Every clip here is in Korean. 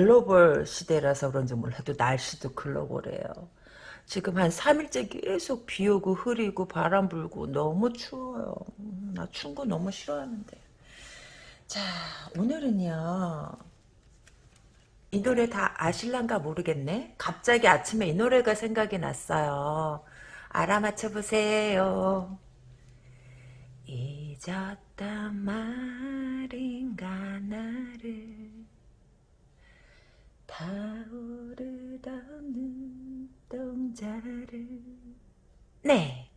글로벌 시대라서 그런지 몰라도 날씨도 글로벌해요. 지금 한 3일째 계속 비 오고 흐리고 바람 불고 너무 추워요. 음, 나 추운 거 너무 싫어하는데. 자, 오늘은요. 이 노래 다 아실란가 모르겠네. 갑자기 아침에 이 노래가 생각이 났어요. 알아맞혀 보세요. 잊었단 말인가 나를 타오르던 눈동자를. 네,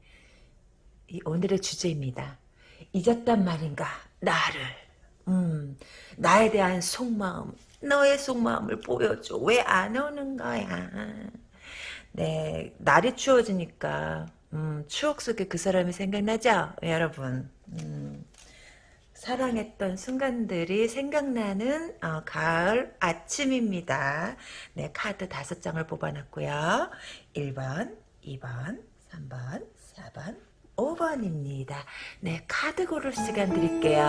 이 오늘의 주제입니다. 잊었단 말인가? 나를. 음, 나에 대한 속마음 너의 속마음을 보여줘. 왜 안 오는 거야? 네 날이 추워지니까 음, 추억 속에 그 사람이 생각나죠? 여러분. 음, 사랑했던 순간들이 생각나는 어, 가을 아침입니다. 네, 카드 다섯 장을 뽑아놨고요. 1번, 2번, 3번, 4번, 5번입니다. 네, 카드 고를 시간 드릴게요.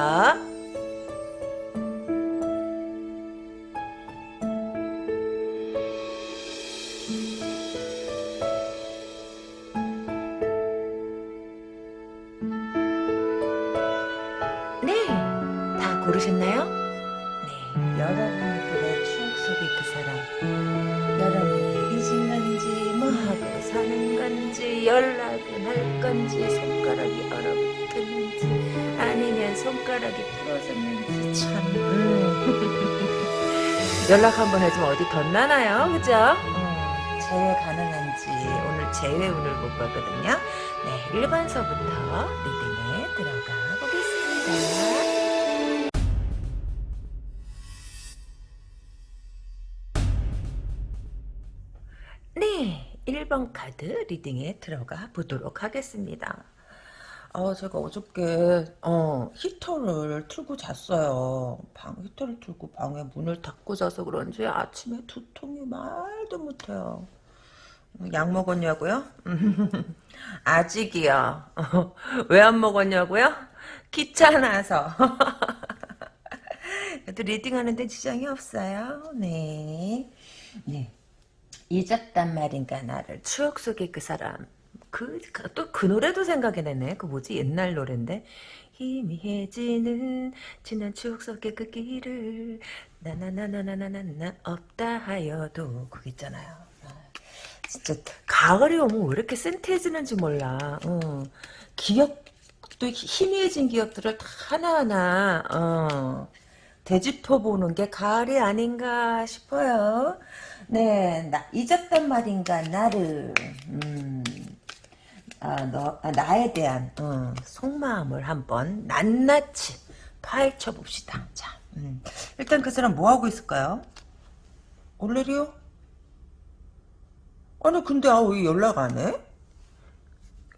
연락 한번 해주면 어디 덧나나요? 그죠? 음, 재회 가능한지, 오늘 재회 운을 못 봤거든요. 네, 1번서부터 리딩에 들어가 보겠습니다. 네, 1번 카드 리딩에 들어가 보도록 하겠습니다. 어, 제가 어저께, 어, 히터를 틀고 잤어요. 방, 히터를 틀고 방에 문을 닫고 자서 그런지 아침에 두통이 말도 못해요. 약 먹었냐고요? 아직이요. 왜 안 먹었냐고요? 귀찮아서. 그래도 리딩하는데 지장이 없어요. 네. 네. 잊었단 말인가 나를 추억 속의 그 사람 그 또 그 노래도 생각이 나네. 그 뭐지? 옛날 노래인데. 희미해지는 지난 추억 속의 그 길을 나나나나나나나 없다 하여도 그거 있잖아요. 아, 진짜 가을이 오면 왜 이렇게 센티해지는지 몰라. 어. 기억도 희미해진 기억들을 다 하나하나 어. 되짚어보는 게 가을이 아닌가 싶어요. 네, 나, 잊었단 말인가, 나를, 음, 아, 너, 아, 나에 대한, 어, 속마음을 한번 낱낱이 파헤쳐 봅시다. 자, 음. 일단 그 사람 뭐 하고 있을까요? 올레리요? 아니, 근데, 아, 왜 연락 안 해?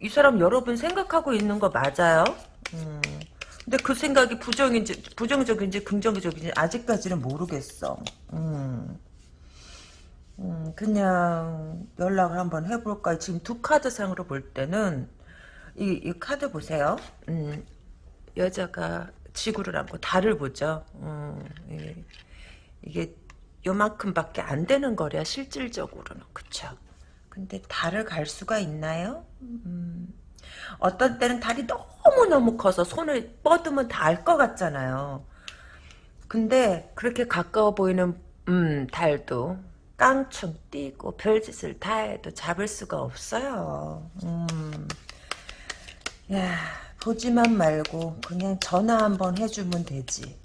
이 사람 여러분 생각하고 있는 거 맞아요? 음. 근데 그 생각이 부정인지, 부정적인지 긍정적인지 아직까지는 모르겠어. 음. 음, 그냥 연락을 한번 해볼까. 지금 두 카드 상으로 볼 때는 이, 이 카드 보세요. 음, 여자가 지구를 안고 달을 보죠. 음, 이, 이게 요만큼밖에 안 되는 거래요. 실질적으로는. 그쵸? 근데 달을 갈 수가 있나요? 음, 어떤 때는 달이 너무너무 커서 손을 뻗으면 닿을 것 같잖아요. 근데 그렇게 가까워 보이는 음, 달도 깡충 뛰고 별짓을 다 해도 잡을 수가 없어요. 음. 야 보지만 말고 그냥 전화 한번 해주면 되지.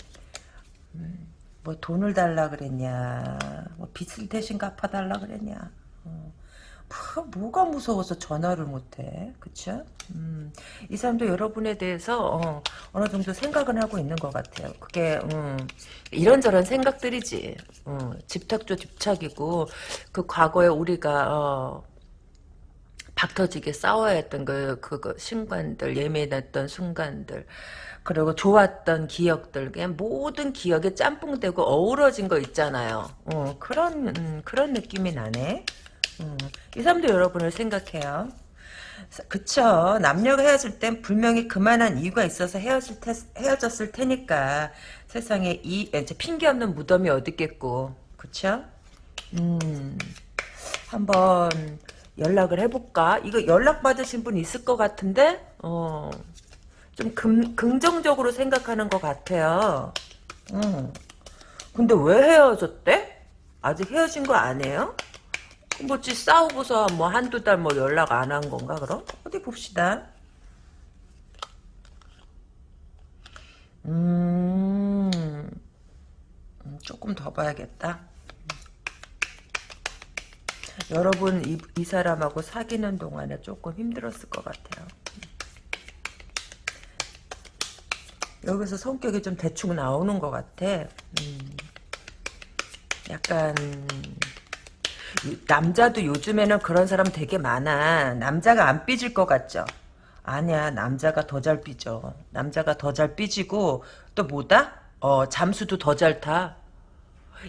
음, 뭐 돈을 달라 그랬냐, 뭐 빚을 대신 갚아달라 그랬냐. 어. 뭐, 가 무서워서 전화를 못해, 그쵸? 음, 이 사람도 여러분에 대해서 어, 느 정도 생각은 하고 있는 것 같아요. 그게 음, 이런저런 생각들이지. 어, 집착조 집착이고 그 과거에 우리가 어, 박터지게 싸워야 했던 그, 그, 순간들, 예민했던 순간들, 그리고 좋았던 기억들, 그냥 모든 기억에 짬뽕되고 어우러진 거 있잖아요. 어, 그런, 음, 그런 느낌이 나네. 음, 이 사람도 여러분을 생각해요. 그쵸. 남녀가 헤어질 땐 분명히 그만한 이유가 있어서 헤어질 테, 헤어졌을 테니까. 세상에 이, 이제 핑계 없는 무덤이 어딨겠고. 그쵸? 음, 한번 연락을 해볼까? 이거 연락 받으신 분 있을 것 같은데? 어, 좀 금, 긍정적으로 생각하는 것 같아요. 음. 근데 왜 헤어졌대? 아직 헤어진 거 아니에요? 뭐지 싸우고서 뭐 한두 달 뭐 연락 안 한 건가 그럼? 어디 봅시다. 음, 음, 조금 더 봐야겠다. 여러분 이, 이 사람하고 사귀는 동안에 조금 힘들었을 것 같아요. 여기서 성격이 좀 대충 나오는 것 같아. 음, 약간 남자도 요즘에는 그런 사람 되게 많아. 남자가 안 삐질 것 같죠? 아니야, 남자가 더 잘 삐져. 남자가 더 잘 삐지고, 또 뭐다? 어, 잠수도 더 잘 타.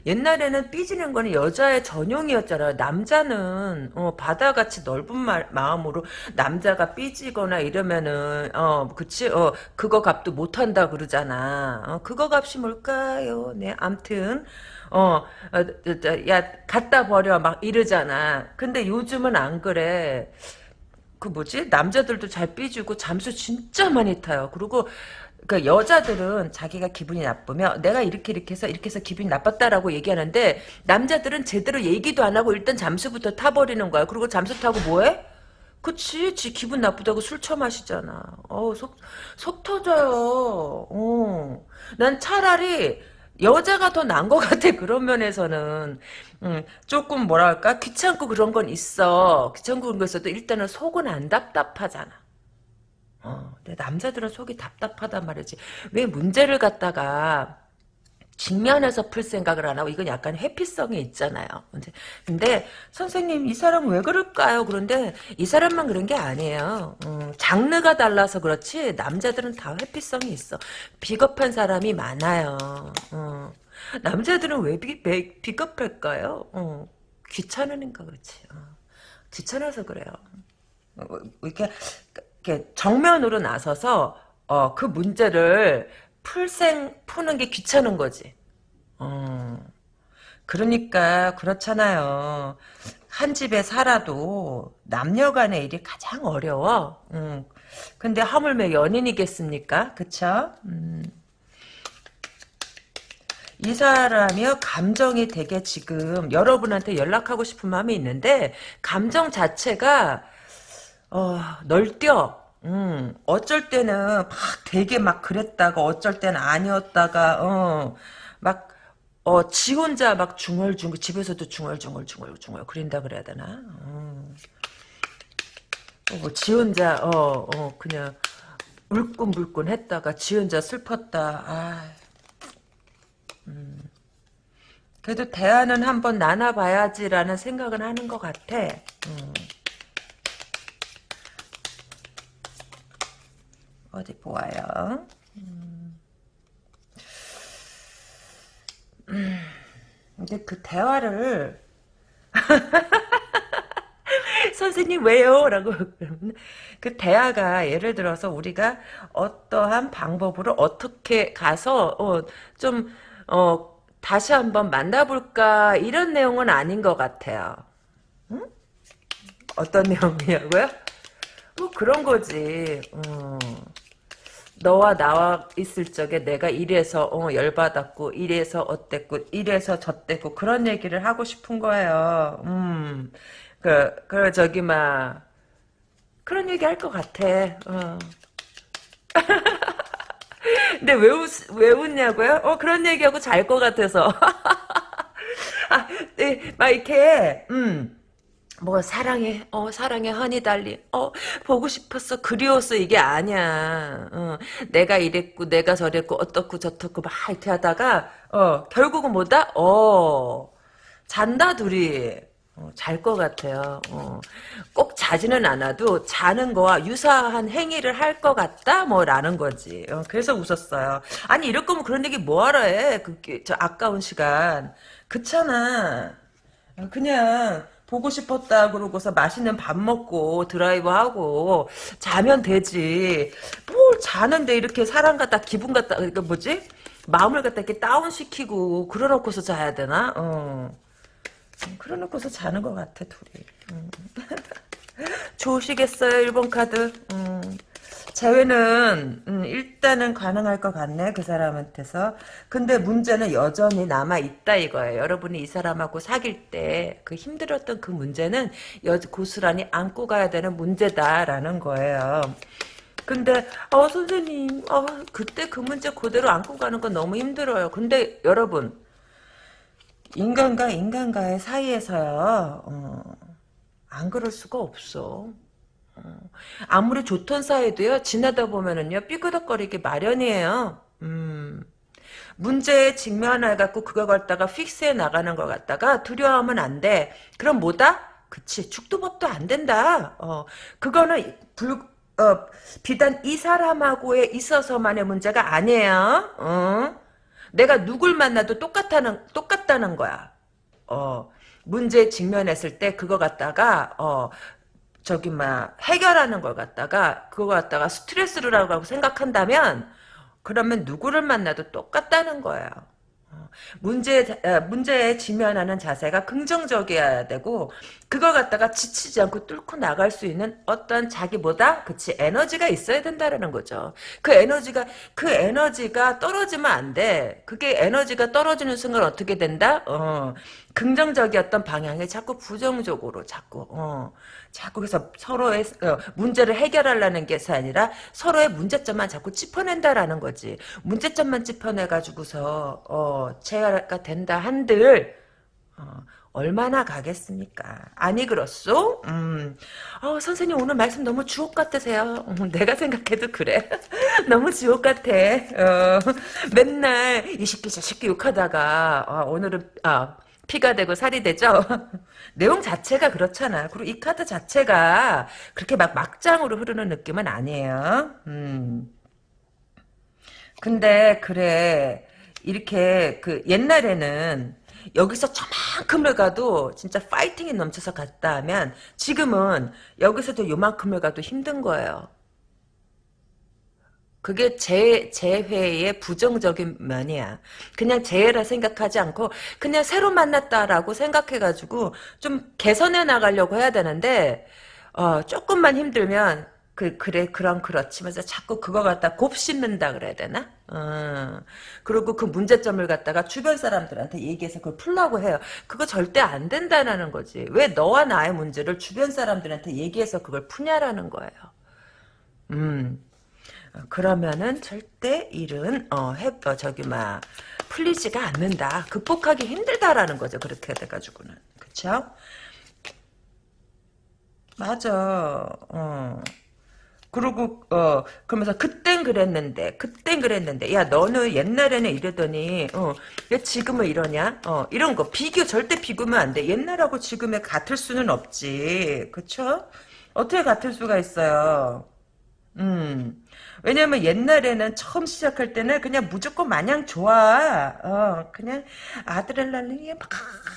옛날에는 삐지는 거는 여자의 전용이었잖아요. 남자는 어, 바다같이 넓은 마, 마음으로 남자가 삐지거나 이러면은 어 그치 어 그거 값도 못한다 그러잖아. 어, 그거 값이 뭘까요? 네, 암튼 어, 어, 야 갖다 버려 막 이러잖아. 근데 요즘은 안 그래. 그 뭐지 남자들도 잘 삐지고 잠수 진짜 많이 타요. 그리고 그 여자들은 자기가 기분이 나쁘면 내가 이렇게 이렇게 해서 이렇게 해서 기분이 나빴다라고 얘기하는데 남자들은 제대로 얘기도 안 하고 일단 잠수부터 타버리는 거야. 그리고 잠수 타고 뭐해? 그치, 지 기분 나쁘다고 술 처마시잖아. 어, 속, 속 터져요. 어. 난 차라리 여자가 더 나은 것 같아, 그런 면에서는. 음, 조금 뭐랄까, 귀찮고 그런 건 있어. 귀찮고 그런 거 있어도 일단은 속은 안 답답하잖아. 어, 근데 남자들은 속이 답답하단 말이지. 왜 문제를 갖다가 직면해서 풀 생각을 안 하고 이건 약간 회피성이 있잖아요. 근데, 선생님 이 사람 왜 그럴까요? 그런데 이 사람만 그런 게 아니에요. 음, 장르가 달라서 그렇지 남자들은 다 회피성이 있어. 비겁한 사람이 많아요. 어. 남자들은 왜 비, 비, 비겁할까요? 어. 귀찮으니까 그렇지. 어. 귀찮아서 그래요. 어, 이렇게 이렇게 정면으로 나서서 어, 그 문제를 풀생 푸는 게 귀찮은 거지. 어. 그러니까 그렇잖아요. 한 집에 살아도 남녀간의 일이 가장 어려워. 음. 근데 하물며 연인이겠습니까? 그쵸? 음. 이 사람이요 감정이 되게 지금 여러분한테 연락하고 싶은 마음이 있는데 감정 자체가 어, 널뛰어. 음, 어쩔 때는 막 되게 막 그랬다가 어쩔 때는 아니었다가 어, 막 어, 지 혼자 막 중얼중얼 집에서도 중얼중얼 중얼중얼 그린다 그래야 되나? 음. 어, 뭐지 혼자 어, 어 그냥 울끈불끈 했다가 지 혼자 슬펐다. 아. 음. 그래도 대화는 한번 나눠봐야지라는 생각은 하는 것 같아. 음. 어디 보아요. 음. 음. 근데 그 대화를 선생님 왜요? 라고 그 대화가 예를 들어서 우리가 어떠한 방법으로 어떻게 가서 어, 좀 어, 다시 한번 만나볼까 이런 내용은 아닌 것 같아요. 응? 어떤 내용이냐고요? 뭐 그런 거지. 어. 너와 나와 있을 적에 내가 이래서 어, 열받았고 이래서 어땠고 이래서 저땠고 그런 얘기를 하고 싶은 거예요. 음. 그, 그 저기 막 그런 얘기 할 것 같아. 어. 근데 왜, 웃, 왜 웃냐고요? 어 그런 얘기하고 잘 것 같아서. 아, 네, 막 이렇게 음. 뭐 사랑해 어 사랑해 허니 달리 어 보고 싶었어 그리웠어 이게 아니야 어, 내가 이랬고 내가 저랬고 어떻고 저떻고 막 이렇게 하다가 어 결국은 뭐다 어 잔다 둘이 어, 잘것 같아요. 어. 꼭 자지는 않아도 자는 거와 유사한 행위를 할 것 같다 뭐라는 거지. 어, 그래서 웃었어요. 아니 이럴 거면 그런 얘기 뭐하러 해? 그, 저 아까운 시간. 그렇잖아. 그냥 보고 싶었다 그러고서 맛있는 밥 먹고 드라이브하고 자면 되지. 뭘 자는데 이렇게 사람 갖다 기분 갖다 그러니까 뭐지? 마음을 갖다 이렇게 다운시키고 그러놓고서 자야 되나? 어. 그러놓고서 자는 것 같아 둘이. 음. 좋으시겠어요 1번 카드. 음. 재회는 음, 일단은 가능할 것 같네 그 사람한테서. 근데 문제는 여전히 남아있다 이거예요. 여러분이 이 사람하고 사귈 때 그 힘들었던 그 문제는 여, 고스란히 안고 가야 되는 문제다라는 거예요. 근데 어 선생님 어, 그때 그 문제 그대로 안고 가는 건 너무 힘들어요. 근데 여러분 인간과 인간과의 사이에서요 어, 안 그럴 수가 없어 아무리 좋던 사이도요 지나다 보면은요 삐그덕거리기 마련이에요. 음. 문제에 직면해 갖고 그거 갖다가 픽스해 나가는 것 갖다가 두려워하면 안 돼. 그럼 뭐다? 그치 죽도법도 안 된다. 어 그거는 불 어, 비단 이 사람하고에 있어서만의 문제가 아니에요. 어? 내가 누굴 만나도 똑같다는 똑같다는 거야. 어 문제에 직면했을 때 그거 갖다가 어 저기 막 해결하는 걸 갖다가 그거 갖다가 스트레스라고 생각한다면 그러면 누구를 만나도 똑같다는 거예요. 어, 문제 문제에 지면하는 자세가 긍정적이어야 되고 그걸 갖다가 지치지 않고 뚫고 나갈 수 있는 어떤 자기보다 그치 에너지가 있어야 된다라는 거죠. 그 에너지가 그 에너지가 떨어지면 안 돼. 그게 에너지가 떨어지는 순간 어떻게 된다? 어, 긍정적이었던 방향이 자꾸 부정적으로 자꾸 어, 자꾸 그래서 서로의 어, 문제를 해결하려는 게 아니라 서로의 문제점만 자꾸 짚어낸다라는 거지. 문제점만 짚어내가지고서 어, 제어가 된다 한들 어, 얼마나 가겠습니까? 아니 그렇소? 음. 어, 선생님 오늘 말씀 너무 주옥 같으세요. 음, 내가 생각해도 그래. 너무 주옥 같아. 어, 맨날 이 새끼 저 새끼 욕하다가 어, 오늘은 아, 피가 되고 살이 되죠? 내용 자체가 그렇잖아. 그리고 이 카드 자체가 그렇게 막 막장으로 흐르는 느낌은 아니에요. 음. 근데 그래 이렇게 그 옛날에는 여기서 저만큼을 가도 진짜 파이팅이 넘쳐서 갔다 하면 지금은 여기서도 요만큼을 가도 힘든 거예요. 그게 재, 재회의 부정적인 면이야. 그냥 재해라 생각하지 않고 그냥 새로 만났다라고 생각해가지고 좀 개선해 나가려고 해야 되는데 어, 조금만 힘들면 그, 그래, 그럼 그렇지면서 자꾸 그거 갖다 곱씹는다 그래야 되나? 어. 그리고 그 문제점을 갖다가 주변 사람들한테 얘기해서 그걸 풀라고 해요. 그거 절대 안 된다는 거지. 왜 너와 나의 문제를 주변 사람들한테 얘기해서 그걸 푸냐라는 거예요. 음. 그러면은 절대 일은 어, 해, 어, 저기 막 풀리지가 않는다. 극복하기 힘들다라는 거죠. 그렇게 돼가지고는 그쵸? 맞아. 어. 그리고 어 그러면서 그땐 그랬는데 그땐 그랬는데 야 너는 옛날에는 이러더니 어왜 지금은 이러냐 어 이런 거 비교 절대 비교면 안 돼 옛날하고 지금에 같을 수는 없지 그쵸 어떻게 같을 수가 있어요 음 왜냐면 옛날에는 처음 시작할 때는 그냥 무조건 마냥 좋아. 어, 그냥 아드레날린이 막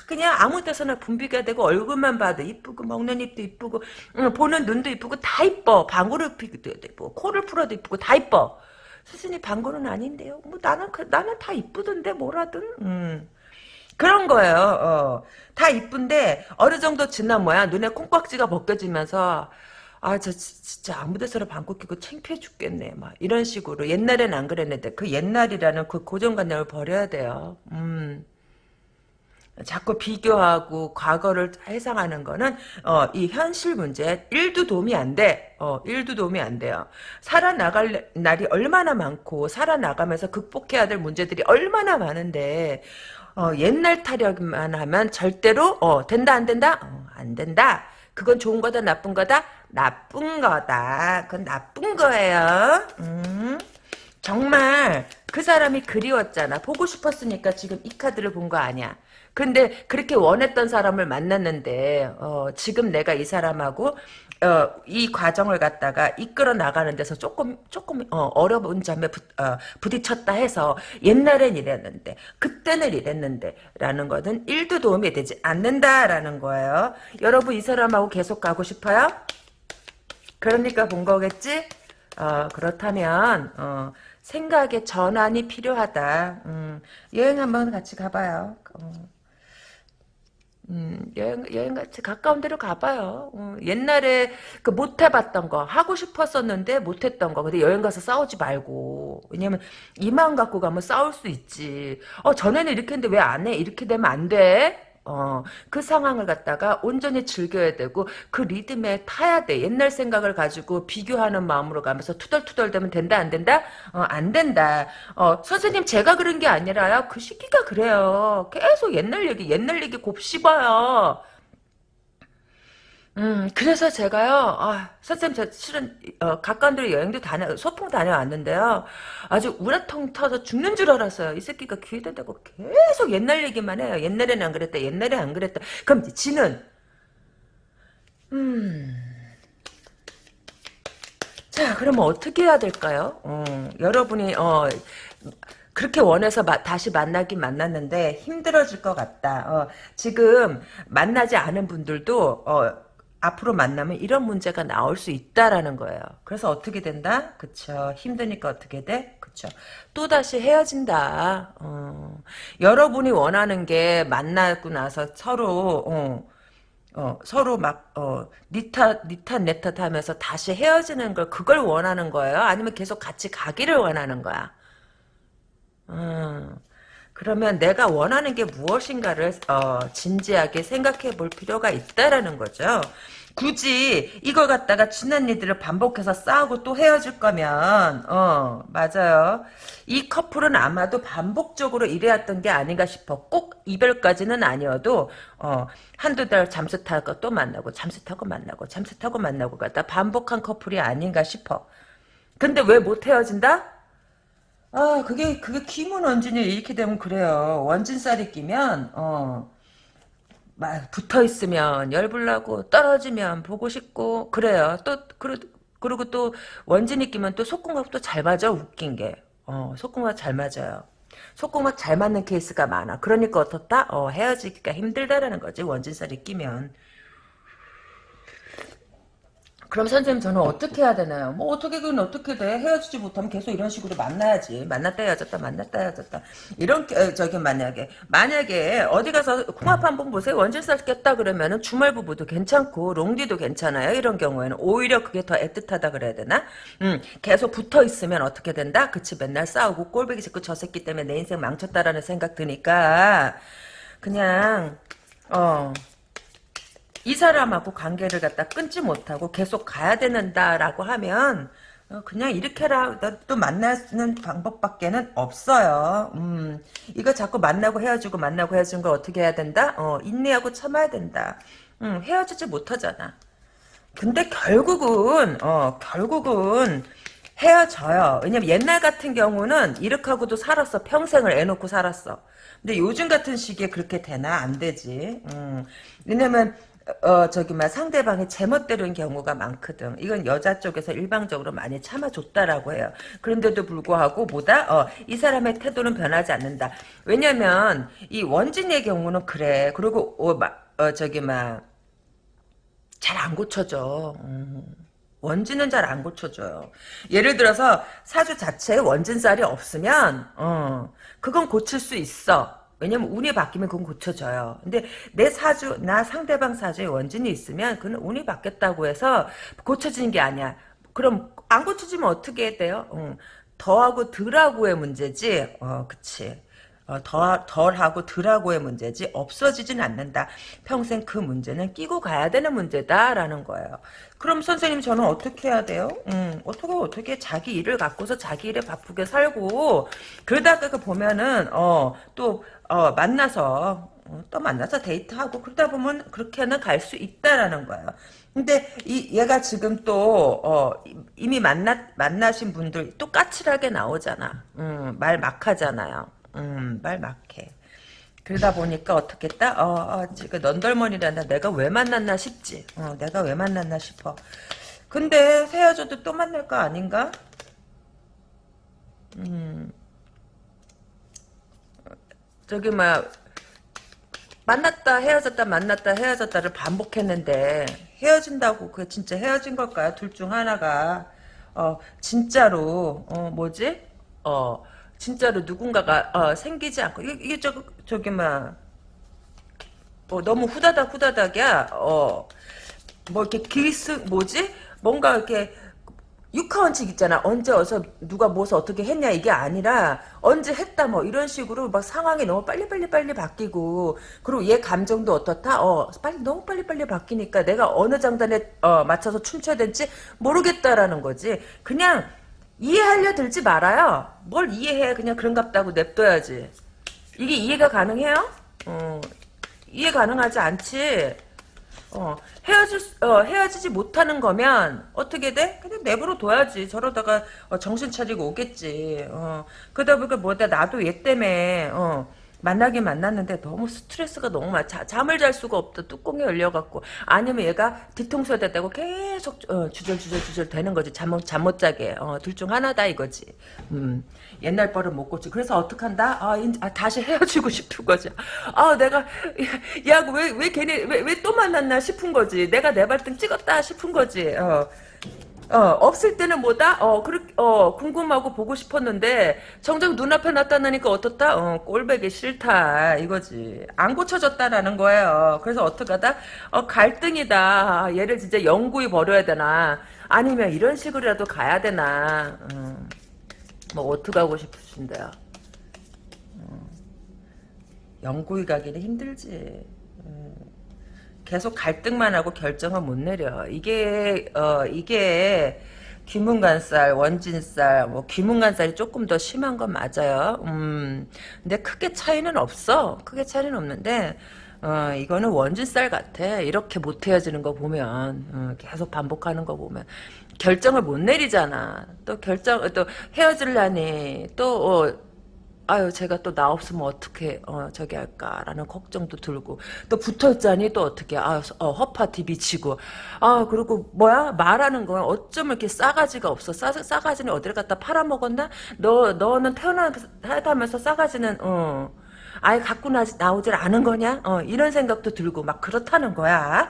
그냥 아무 데서나 분비가 되고 얼굴만 봐도 이쁘고 먹는 입도 이쁘고 응, 보는 눈도 이쁘고 다 이뻐. 방구를 피기도 이쁘고 코를 풀어도 이쁘고 다 이뻐. 수순이 방구는 아닌데요. 뭐 나는 그, 나는 다 이쁘던데 뭐라든. 음. 그런 거예요. 어. 다 이쁜데 어느 정도 지나 뭐야 눈에 콩깍지가 벗겨지면서 아, 저 진짜 아무 데서나 방귀 끼고 창피해 죽겠네. 막 이런 식으로. 옛날엔 안 그랬는데 그 옛날이라는 그 고정관념을 버려야 돼요. 음. 자꾸 비교하고 과거를 해상하는 거는 어, 이 현실 문제 1도 도움이 안 돼. 어, 1도 도움이 안 돼요. 살아나갈 날이 얼마나 많고 살아나가면서 극복해야 될 문제들이 얼마나 많은데 어, 옛날 타령만 하면 절대로 어, 된다 안 된다? 어, 안 된다. 그건 좋은 거다 나쁜 거다? 나쁜 거다. 그건 나쁜 거예요. 음. 정말 그 사람이 그리웠잖아. 보고 싶었으니까 지금 이 카드를 본 거 아니야. 근데 그렇게 원했던 사람을 만났는데 어, 지금 내가 이 사람하고 어, 이 과정을 갖다가 이끌어 나가는 데서 조금 조금 어, 려운 점에 부, 어, 부딪혔다 해서 옛날엔 이랬는데 그때는 이랬는데 라는 것은 1도 도움이 되지 않는다라는 거예요. 여러분 이 사람하고 계속 가고 싶어요? 그러니까 본 거겠지? 어, 그렇다면 어, 생각의 전환이 필요하다. 음, 여행 한번 같이 가봐요. 어. 음, 여행, 여행 같이 가까운 데로 가봐요. 어, 옛날에 그 못 해봤던 거, 하고 싶었었는데 못 했던 거. 근데 여행 가서 싸우지 말고. 왜냐면 이 마음 갖고 가면 싸울 수 있지. 어, 전에는 이렇게 했는데 왜 안 해? 이렇게 되면 안 돼? 어, 그 상황을 갖다가 온전히 즐겨야 되고 그 리듬에 타야 돼. 옛날 생각을 가지고 비교하는 마음으로 가면서 투덜투덜 되면 된다 안 된다? 어, 안 된다. 어, 선생님 제가 그런 게 아니라요. 그 시기가 그래요. 계속 옛날 얘기 옛날 얘기 곱씹어요. 음, 그래서 제가요, 아, 선생님, 저 실은, 어, 가까운 데로 여행도 다녀, 소풍 다녀왔는데요. 아주 우라통 터서 죽는 줄 알았어요. 이 새끼가 귀에다 대고 계속 옛날 얘기만 해요. 옛날에는 안 그랬다, 옛날에 안 그랬다. 그럼 지는, 음, 자, 그러면 어떻게 해야 될까요? 어, 여러분이, 어, 그렇게 원해서 마, 다시 만나긴 만났는데 힘들어질 것 같다. 어, 지금 만나지 않은 분들도 어, 앞으로 만나면 이런 문제가 나올 수 있다라는 거예요. 그래서 어떻게 된다? 그쵸. 힘드니까 어떻게 돼? 그쵸. 또다시 헤어진다. 어. 여러분이 원하는 게 만나고 나서 서로, 어, 어, 서로 막, 어, 니탓, 니탓, 내탓 하면서 다시 헤어지는 걸, 그걸 원하는 거예요? 아니면 계속 같이 가기를 원하는 거야? 음, 그러면 내가 원하는 게 무엇인가를 어, 진지하게 생각해 볼 필요가 있다라는 거죠. 굳이 이걸 갖다가 지난 일들을 반복해서 싸우고 또 헤어질 거면 어 맞아요. 이 커플은 아마도 반복적으로 이래왔던 게 아닌가 싶어. 꼭 이별까지는 아니어도 어 한두 달 잠수 타고 또 만나고 잠수 타고 만나고 잠수 타고 만나고 갖다 반복한 커플이 아닌가 싶어. 근데 왜 못 헤어진다? 아, 그게, 그게 키문 원진이 이렇게 되면 그래요. 원진살이 끼면, 어, 막 붙어 있으면 열불나고, 떨어지면 보고 싶고, 그래요. 또, 그러, 그리고 또 원진이 끼면 또 속궁합 도잘 맞아, 웃긴 게. 어, 속궁합 잘 맞아요. 속궁합 잘 맞는 케이스가 많아. 그러니까 어떻다? 어, 헤어지기가 힘들다라는 거지, 원진살이 끼면. 그럼 선생님 저는 어떻게 해야 되나요? 뭐 어떻게 그건 어떻게 돼? 헤어지지 못하면 계속 이런 식으로 만나야지. 만났다 헤어졌다 만났다 헤어졌다. 이런 어, 저기 만약에 만약에 어디 가서 콩합 한번 보세요. 원질살 꼈다 그러면은 주말 부부도 괜찮고 롱디도 괜찮아요. 이런 경우에는 오히려 그게 더 애틋하다 그래야 되나? 음 계속 붙어 있으면 어떻게 된다? 그치 맨날 싸우고 꼴배기 짓고 저 새끼 때문에 내 인생 망쳤다라는 생각 드니까 그냥 어. 이 사람하고 관계를 갖다 끊지 못하고 계속 가야 되는다라고 하면 어, 그냥 이렇게라도 만나는 방법밖에는 없어요. 음, 이거 자꾸 만나고 헤어지고 만나고 헤어지는 걸 어떻게 해야 된다? 어, 인내하고 참아야 된다. 음, 헤어지지 못하잖아. 근데 결국은 어, 결국은 헤어져요. 왜냐면 옛날 같은 경우는 이렇게 하고도 살았어. 평생을 애놓고 살았어. 근데 요즘 같은 시기에 그렇게 되나? 안 되지. 음, 왜냐면 어 저기 막 상대방이 제멋대로인 경우가 많거든. 이건 여자 쪽에서 일방적으로 많이 참아줬다라고 해요. 그런데도 불구하고 뭐다? 어, 이 사람의 태도는 변하지 않는다. 왜냐면 이 원진의 경우는 그래. 그리고 어, 막, 어 저기 막 잘 안 고쳐져. 음. 원진은 잘 안 고쳐져요. 예를 들어서 사주 자체에 원진살이 없으면 어, 그건 고칠 수 있어. 왜냐면 운이 바뀌면 그건 고쳐져요. 근데 내 사주, 나 상대방 사주에 원진이 있으면 그는 운이 바뀌었다고 해서 고쳐지는 게 아니야. 그럼 안 고쳐지면 어떻게 돼요? 응. 더하고 덜하고의 문제지. 어, 그치. 어, 덜, 덜하고 덜하고의 문제지 없어지진 않는다. 평생 그 문제는 끼고 가야 되는 문제다라는 거예요. 그럼 선생님 저는 어떻게 해야 돼요? 음, 어떻게 어떻게 자기 일을 갖고서 자기 일에 바쁘게 살고 그러다가 그 보면은 어 또 어, 만나서 어, 또 만나서 데이트하고 그러다 보면 그렇게는 갈 수 있다라는 거예요. 근데 이 얘가 지금 또 어, 이미 만나 만나신 분들 또 까칠하게 나오잖아. 음, 말 막하잖아요. 음, 말 막해. 그러다 보니까 어떻겠다? 어, 어 지금 넌덜머니란다. 내가 왜 만났나 싶지. 어, 내가 왜 만났나 싶어. 근데 헤어져도 또 만날 거 아닌가? 음. 저기 막 만났다 헤어졌다 만났다 헤어졌다를 반복했는데 헤어진다고 그게 진짜 헤어진 걸까요? 둘 중 하나가 어 진짜로 어 뭐지? 어 진짜로 누군가가 어 생기지 않고 이게, 이게 저 저기 막 뭐 너무 후다닥 후다닥이야. 어 뭐 이렇게 기스 뭐지? 뭔가 이렇게 육하원칙 있잖아. 언제 어서 누가 무엇을 어떻게 했냐 이게 아니라 언제 했다 뭐 이런 식으로 막 상황이 너무 빨리빨리 빨리 바뀌고 그리고 얘 감정도 어떻다? 어 빨리 너무 빨리빨리 바뀌니까 내가 어느 장단에 어, 맞춰서 춤춰야 될지 모르겠다라는 거지. 그냥 이해하려 들지 말아요. 뭘 이해해. 그냥 그런갑다고 냅둬야지. 이게 이해가 가능해요? 어, 이해 가능하지 않지. 어, 헤어질, 어, 헤어지지 못하는 거면, 어떻게 돼? 그냥 내버려 둬야지. 저러다가, 어, 정신 차리고 오겠지. 어, 그러다 보니까 뭐다, 나도 얘 때문에, 어, 만나긴 만났는데 너무 스트레스가 너무 많아. 자, 잠을 잘 수가 없다. 뚜껑이 열려갖고. 아니면 얘가 뒤통수에 대고 계속, 어, 주절주절주절 되는 거지. 잠, 잠 못 자게. 어, 둘 중 하나다 이거지. 음. 옛날 버릇 못 고치. 그래서 어떡한다? 아, 인, 아, 다시 헤어지고 싶은 거지. 아, 내가, 야, 왜, 왜 걔네, 왜, 왜 또 만났나 싶은 거지. 내가 내 발등 찍었다 싶은 거지. 어. 어, 없을 때는 뭐다? 어, 그렇게, 어, 궁금하고 보고 싶었는데, 정작 눈앞에 나타나니까 어떻다? 어, 꼴배기 싫다. 이거지. 안 고쳐졌다라는 거예요. 그래서 어떡하다? 어, 갈등이다. 얘를 진짜 영구히 버려야 되나? 아니면 이런 식으로라도 가야 되나? 음. 뭐 어떻게 하고 싶으신데요? 음, 영구히 가기는 힘들지. 음, 계속 갈등만 하고 결정을 못 내려. 이게 어 이게 귀문간살, 원진살, 뭐 귀문간살이 조금 더 심한 건 맞아요. 음, 근데 크게 차이는 없어. 크게 차이는 없는데 어, 이거는 원진살 같아. 이렇게 못 헤어지는 거 보면 어, 계속 반복하는 거 보면 결정을 못 내리잖아. 또 결정, 또 헤어질라니, 또, 어, 아유, 제가 또 나 없으면 어떻게, 어, 저기 할까라는 걱정도 들고, 또 붙어 있자니 또 어떻게, 아, 어, 허파티 미치고, 아, 그리고 뭐야? 말하는 건 어쩜 이렇게 싸가지가 없어. 싸, 싸가지는 어디를 갖다 팔아먹었나? 너, 너는 태어나면서 싸가지는, 어, 아예 갖고 나, 나오질 않은 거냐? 어, 이런 생각도 들고, 막 그렇다는 거야.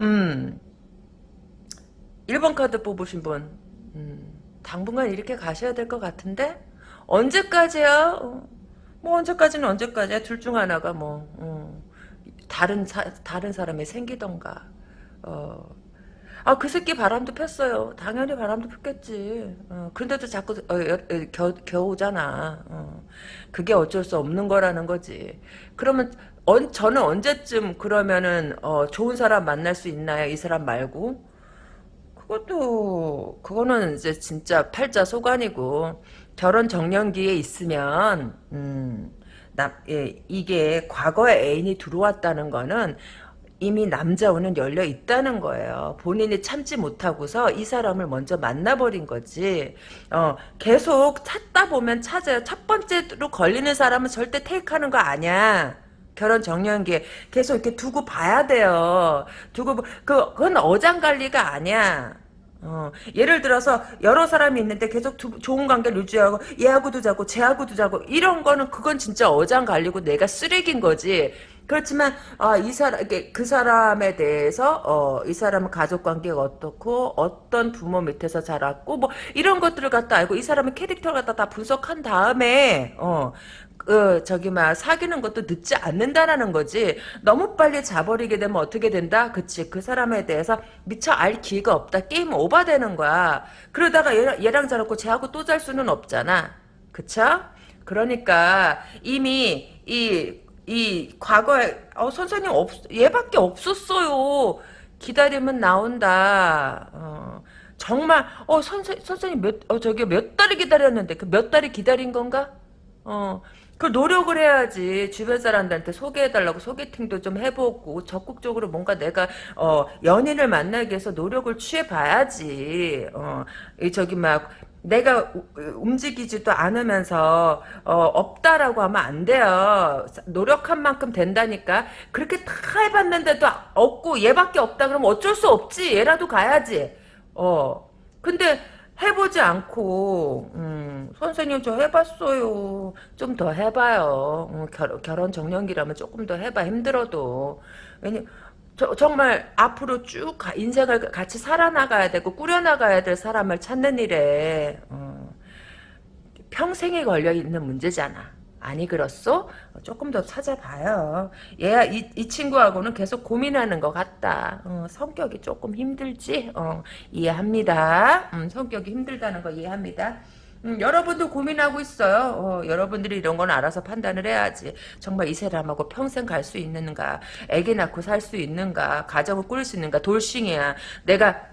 음. 1번 카드 뽑으신 분 음, 당분간 이렇게 가셔야 될 것 같은데 언제까지야? 어, 뭐 언제까지는 언제까지야? 둘 중 하나가 뭐 어, 다른 사, 다른 사람이 생기던가 어. 아, 그 새끼 바람도 폈어요. 당연히 바람도 폈겠지. 어, 그런데도 자꾸 어, 여, 겨, 겨우잖아. 어. 그게 어쩔 수 없는 거라는 거지. 그러면 언, 저는 언제쯤 그러면은 어, 좋은 사람 만날 수 있나요? 이 사람 말고? 그것도 그거는 이제 진짜 팔자 소관이고 결혼 정년기에 있으면 음, 나, 예, 이게 과거에 애인이 들어왔다는 거는 이미 남자오는 열려 있다는 거예요. 본인이 참지 못하고서 이 사람을 먼저 만나버린 거지. 어, 계속 찾다 보면 찾아요. 첫 번째로 걸리는 사람은 절대 테이크하는 거 아니야. 결혼 정년기에 계속 이렇게 두고 봐야 돼요. 두고 그 그건 어장 관리가 아니야. 어, 예를 들어서 여러 사람이 있는데 계속 두, 좋은 관계를 유지하고 얘하고도 자고 쟤하고도 자고 이런 거는 그건 진짜 어장 관리고 내가 쓰레기인 거지. 그렇지만 아, 이 사람 그 사람에 대해서 어, 이 사람은 가족 관계가 어떻고 어떤 부모 밑에서 자랐고 뭐 이런 것들을 갖다 알고 이 사람의 캐릭터를 갖다 다 분석한 다음에 어, 그 저기 막 사귀는 것도 늦지 않는다라는 거지. 너무 빨리 자버리게 되면 어떻게 된다? 그치. 그 사람에 대해서 미처 알 기회가 없다. 게임 오버되는 거야. 그러다가 얘랑, 얘랑 자놓고 쟤하고 또 잘 수는 없잖아. 그쵸? 그러니까 이미 이, 이 과거에 어, 선생님 없, 얘밖에 없었어요. 기다리면 나온다. 어, 정말 어 선생 선생님 몇 어, 저기 몇 달을 기다렸는데 그 몇 달을 기다린 건가? 어, 그 노력을 해야지 주변 사람들한테 소개해달라고 소개팅도 좀 해보고 적극적으로 뭔가 내가 어 연인을 만나기 위해서 노력을 취해봐야지 어 저기 막 내가 우- 움직이지도 않으면서 어, 없다라고 하면 안 돼요. 노력한 만큼 된다니까. 그렇게 다 해봤는데도 없고 얘밖에 없다 그러면 어쩔 수 없지. 얘라도 가야지. 어. 근데 해보지 않고 음, 선생님 저 해봤어요. 좀 더 해봐요. 어, 결, 결혼 정년기라면 조금 더 해봐. 힘들어도. 왜냐 저, 정말 앞으로 쭉 가- 인생을 같이 살아나가야 되고 꾸려나가야 될 사람을 찾는 일에 어, 평생에 걸려있는 문제잖아. 아니 그렇소? 조금 더 찾아봐요. 얘, 이, 이 친구하고는 계속 고민하는 것 같다. 어, 성격이 조금 힘들지? 어, 이해합니다. 음, 성격이 힘들다는 거 이해합니다. 음, 여러분도 고민하고 있어요. 어, 여러분들이 이런 건 알아서 판단을 해야지. 정말 이 사람하고 평생 갈 수 있는가? 애기 낳고 살 수 있는가? 가정을 꾸릴 수 있는가? 돌싱이야. 내가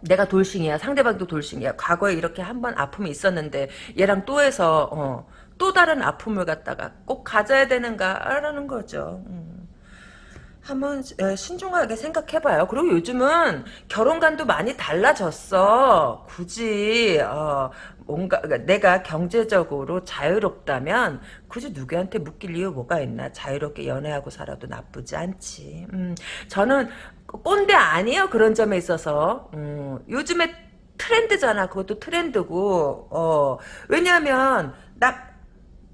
내가 돌싱이야. 상대방도 돌싱이야. 과거에 이렇게 한 번 아픔이 있었는데 얘랑 또 해서 어, 또 다른 아픔을 갖다가 꼭 가져야 되는가라는 거죠. 음. 한번 에, 신중하게 생각해봐요. 그리고 요즘은 결혼관도 많이 달라졌어. 굳이 어, 뭔가 그러니까 내가 경제적으로 자유롭다면 굳이 누구한테 묶일 이유 뭐가 있나? 자유롭게 연애하고 살아도 나쁘지 않지. 음, 저는 꼰대 아니에요. 그런 점에 있어서 음, 요즘에 트렌드잖아. 그것도 트렌드고 어, 왜냐하면 나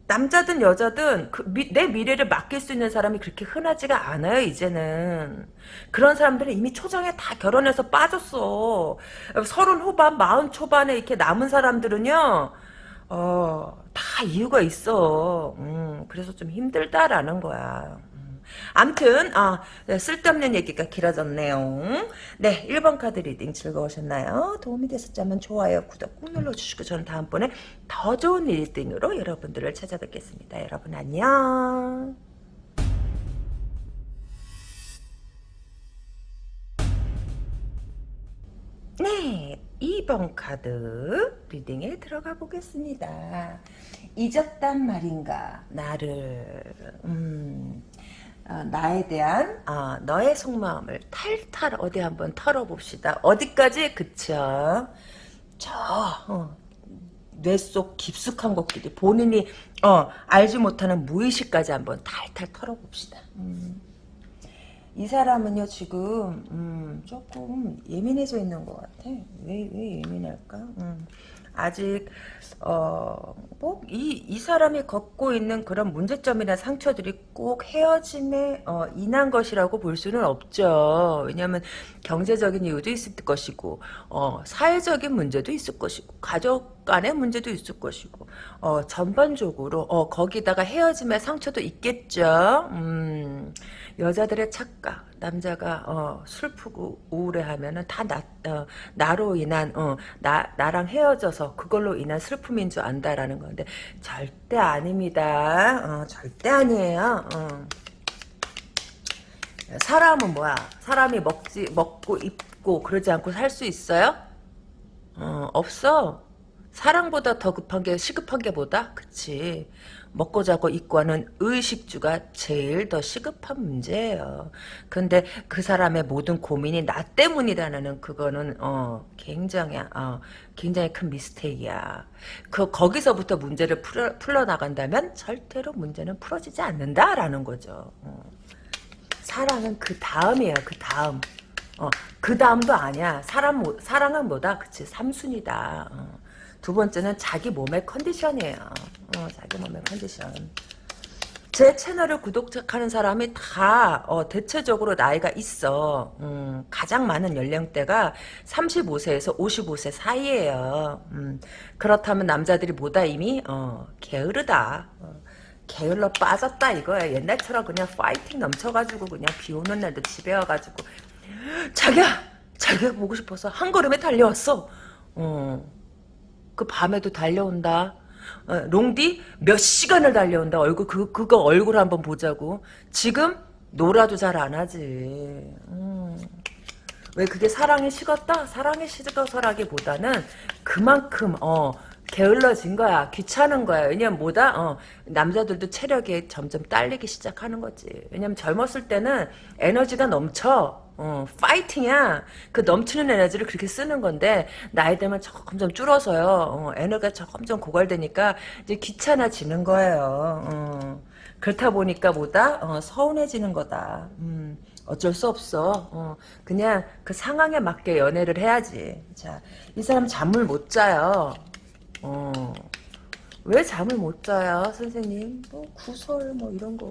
남자든 여자든 그 미- 내 미래를 맡길 수 있는 사람이 그렇게 흔하지가 않아요 이제는. 그런 사람들은 이미 초장에 다 결혼해서 빠졌어. 서른 후반 마흔 초반에 이렇게 남은 사람들은요 어 다 이유가 있어. 음, 그래서 좀 힘들다라는 거야. 음. 암튼 아 네, 쓸데없는 얘기가 길어졌네요. 네 1번 카드 reading 즐거우셨나요? 도움이 되셨다면 좋아요 구독 꾹 눌러주시고 저는 다음번에 더 좋은 reading으로 여러분들을 찾아뵙겠습니다. 여러분 안녕. 네 2번 카드 리딩에 들어가 보겠습니다. 잊었단 말인가 나를. 음. 어, 나에 대한 어, 너의 속마음을 탈탈 어디 한번 털어봅시다. 어디까지? 그쵸? 저 어, 뇌속 깊숙한 곳끼리 본인이 어, 알지 못하는 무의식까지 한번 탈탈 털어봅시다. 음. 이 사람은요 지금 음, 조금 예민해져 있는 것 같아. 왜 왜 예민할까? 음. 아직 어뭐이 이 사람이 겪고 있는 그런 문제점이나 상처들이 꼭 헤어짐에 어, 인한 것이라고 볼 수는 없죠. 왜냐하면 경제적인 이유도 있을 것이고 어, 사회적인 문제도 있을 것이고 가족 간의 문제도 있을 것이고 어, 전반적으로 어, 거기다가 헤어짐의 상처도 있겠죠. 음, 여자들의 착각 남자가 어, 슬프고 우울해하면은 다 나, 어, 나로 인한 어, 나 나랑 헤어져서 그걸로 인한 슬픔인 줄 안다라는 건데 절대 아닙니다. 어, 절대 아니에요. 어. 사람은 뭐야? 사람이 먹지 먹고 입고 그러지 않고 살 수 있어요? 어, 없어. 사랑보다 더 급한 게 시급한 게 뭐다? 그치. 먹고 자고 입고 하는 의식주가 제일 더 시급한 문제예요. 근데 그 사람의 모든 고민이 나 때문이라는 그거는 어 굉장히 어 굉장히 큰 미스테이야. 그 거기서부터 문제를 풀어, 풀어 나간다면 절대로 문제는 풀어지지 않는다라는 거죠. 어. 사랑은 그 다음이에요. 그 다음. 어, 그 다음도 아니야. 사람, 뭐- 사랑은 뭐다? 그치, 삼순이다. 어. 두 번째는 자기 몸의 컨디션이에요. 어, 자기 몸의 컨디션. 제 채널을 구독하는 사람이 다 어, 대체적으로 나이가 있어. 음, 가장 많은 연령대가 35세에서 55세 사이에요. 음, 그렇다면 남자들이 뭐다 이미 어, 게으르다. 어, 게을러 빠졌다 이거야. 옛날처럼 그냥 파이팅 넘쳐가지고 그냥 비 오는 날도 집에 와가지고 자기야 자기가 보고 싶어서 한 걸음에 달려왔어. 어, 그 밤에도 달려온다. 어, 롱디 몇 시간을 달려온다. 얼굴 그 그거 얼굴 한번 보자고. 지금 놀아도 잘 안 하지. 음. 왜 그게 사랑이 식었다? 사랑이 식어서라기보다는 그만큼 어 게을러진 거야. 귀찮은 거야. 왜냐면 뭐다? 어 남자들도 체력이 점점 딸리기 시작하는 거지. 왜냐면 젊었을 때는 에너지가 넘쳐. 어, 파이팅이야. 그 넘치는 에너지를 그렇게 쓰는 건데 나이 들면 점점 줄어서요. 어, 에너지가 점점 고갈되니까 이제 귀찮아지는 거예요. 어, 그렇다 보니까 뭐다 어, 서운해지는 거다. 음, 어쩔 수 없어. 어, 그냥 그 상황에 맞게 연애를 해야지. 자, 이 사람 잠을 못 자요. 어. 왜 잠을 못 자요, 선생님? 뭐 구설 뭐 이런 거.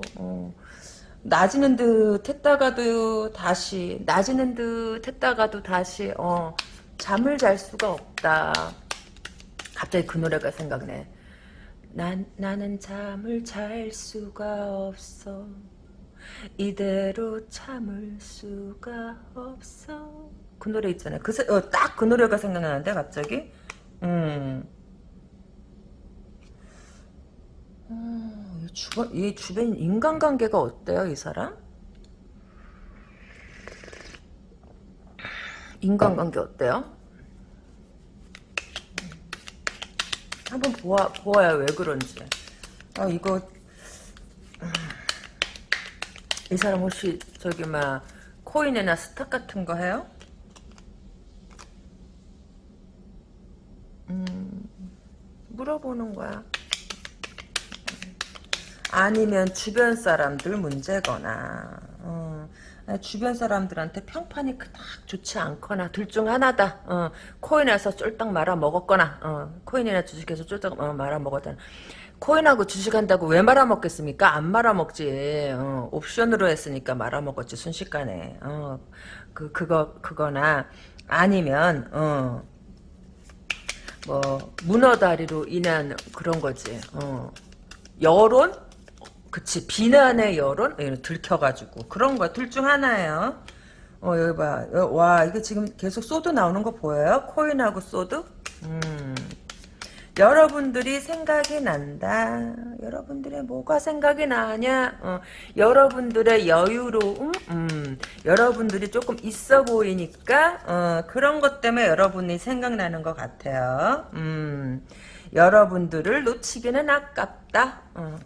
어. 낮이는 듯 했다가도 다시 낮이는 듯 했다가도 다시 어 잠을 잘 수가 없다. 갑자기 그 노래가 생각네. 난 나는 잠을 잘 수가 없어. 이대로 참을 수가 없어. 그 노래 있잖아요. 그, 어, 딱그 노래가 생각나는데, 갑자기. 음. 어, 이 주변, 이 주변 인간관계가 어때요, 이 사람? 인간관계 어때요? 한번 보아, 보아야 왜 그런지. 아, 이거, 음, 이 사람 혹시, 저기, 막, 코인이나 스탁 같은 거 해요? 음, 물어보는 거야. 아니면 주변 사람들 문제거나 어, 주변 사람들한테 평판이 그닥 좋지 않거나 둘 중 하나다. 어, 코인에서 쫄딱 말아 먹었거나 어, 코인이나 주식에서 쫄딱 어, 말아 먹었다. 코인하고 주식한다고 왜 말아 먹겠습니까? 안 말아 먹지. 어, 옵션으로 했으니까 말아 먹었지 순식간에. 어, 그 그거 그거나 아니면 어, 뭐 문어 다리로 인한 그런 거지. 어. 여론 그치 비난의 여론 들켜가지고 그런 거 둘 중 하나예요. 어 여기 봐. 와 이게 지금 계속 sword 나오는 거 보여요? 코인하고 sword? 음. 여러분들이 생각이 난다. 여러분들의 뭐가 생각이 나냐? 어, 여러분들의 여유로움, 음, 여러분들이 조금 있어 보이니까 어, 그런 것 때문에 여러분이 생각나는 것 같아요. 음, 여러분들을 놓치기는 아깝다. 어.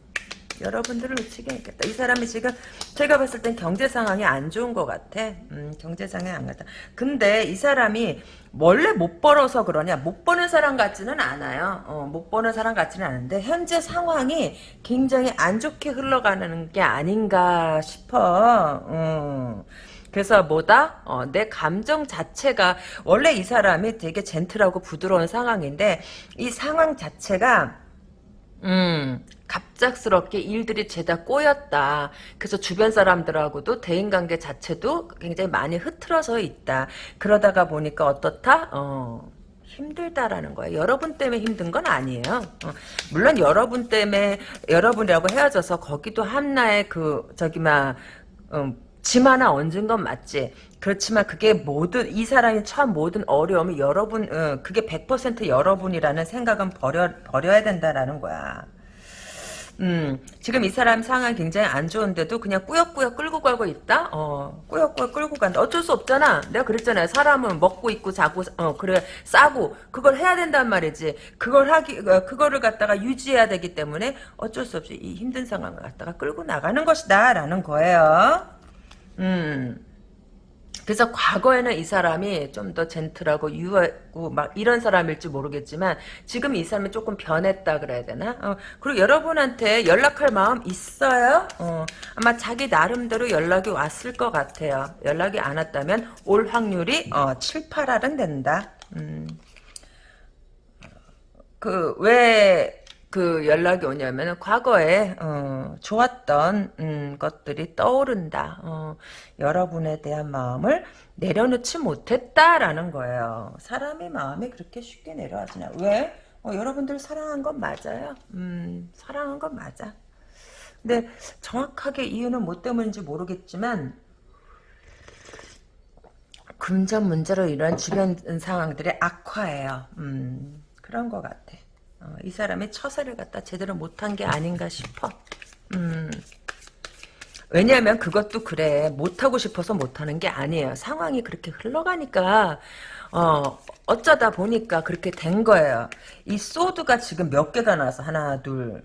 여러분들을 놓치게 했겠다. 이 사람이 지금 제가 봤을 땐 경제 상황이 안 좋은 것 같아. 음, 경제 상황이 안 같다. 근데 이 사람이 원래 못 벌어서 그러냐? 못 버는 사람 같지는 않아요. 어, 못 버는 사람 같지는 않은데 현재 상황이 굉장히 안 좋게 흘러가는 게 아닌가 싶어. 음. 그래서 뭐다? 어, 내 감정 자체가 원래 이 사람이 되게 젠틀하고 부드러운 상황인데 이 상황 자체가 음, 갑작스럽게 일들이 죄다 꼬였다. 그래서 주변 사람들하고도 대인관계 자체도 굉장히 많이 흐트러져 있다. 그러다가 보니까 어떻다? 어, 힘들다라는 거예요. 여러분 때문에 힘든 건 아니에요. 어, 물론 여러분 때문에 여러분이라고 헤어져서 거기도 한나의 그 저기 막 음, 짐 하나 얹은 건 맞지. 그렇지만 그게 모든 이 사람이 처한 모든 어려움이 여러분 어, 그게 100% 여러분이라는 생각은 버려 버려야 된다라는 거야. 음, 지금 이 사람 상황 굉장히 안 좋은데도 그냥 꾸역꾸역 끌고 가고 있다? 어, 꾸역꾸역 끌고 간다. 어쩔 수 없잖아. 내가 그랬잖아요. 사람은 먹고 있고 자고, 어, 그래, 싸고, 그걸 해야 된단 말이지. 그걸 하기, 어, 그거를 갖다가 유지해야 되기 때문에 어쩔 수 없이 이 힘든 상황을 갖다가 끌고 나가는 것이다. 라는 거예요. 음. 그래서 과거에는 이 사람이 좀 더 젠틀하고 유하고 막 이런 사람일지 모르겠지만 지금 이 사람이 조금 변했다 그래야 되나? 어, 그리고 여러분한테 연락할 마음 있어요? 어, 아마 자기 나름대로 연락이 왔을 것 같아요. 연락이 안 왔다면 올 확률이 어, 7, 8할은 된다. 음. 그왜 그 연락이 오냐면 과거에 어, 좋았던 음, 것들이 떠오른다. 어, 여러분에 대한 마음을 내려놓지 못했다라는 거예요. 사람의 마음이 그렇게 쉽게 내려가지냐? 왜? 어, 여러분들 사랑한 건 맞아요. 음, 사랑한 건 맞아. 근데 정확하게 이유는 뭐 때문인지 모르겠지만 금전 문제로 이런 주변 상황들이 악화해요. 음, 그런 것 같아. 어, 이 사람의 처세를 갖다 제대로 못한 게 아닌가 싶어. 음. 왜냐하면 그것도 그래 못하고 싶어서 못하는 게 아니에요. 상황이 그렇게 흘러가니까 어, 어쩌다 보니까 그렇게 된 거예요. 이 소드가 지금 몇 개가 나서 하나 둘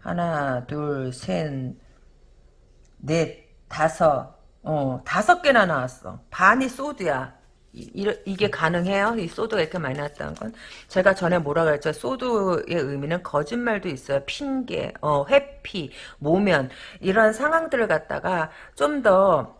하나 둘셋넷 다섯 어, 다섯 개나 나왔어. 반이 소드야. 이, 게 가능해요? 이 소드가 이렇게 많이 나왔다는 건? 제가 전에 뭐라 그랬죠? 소드의 의미는 거짓말도 있어요. 핑계, 어, 회피, 모면, 이런 상황들을 갖다가 좀더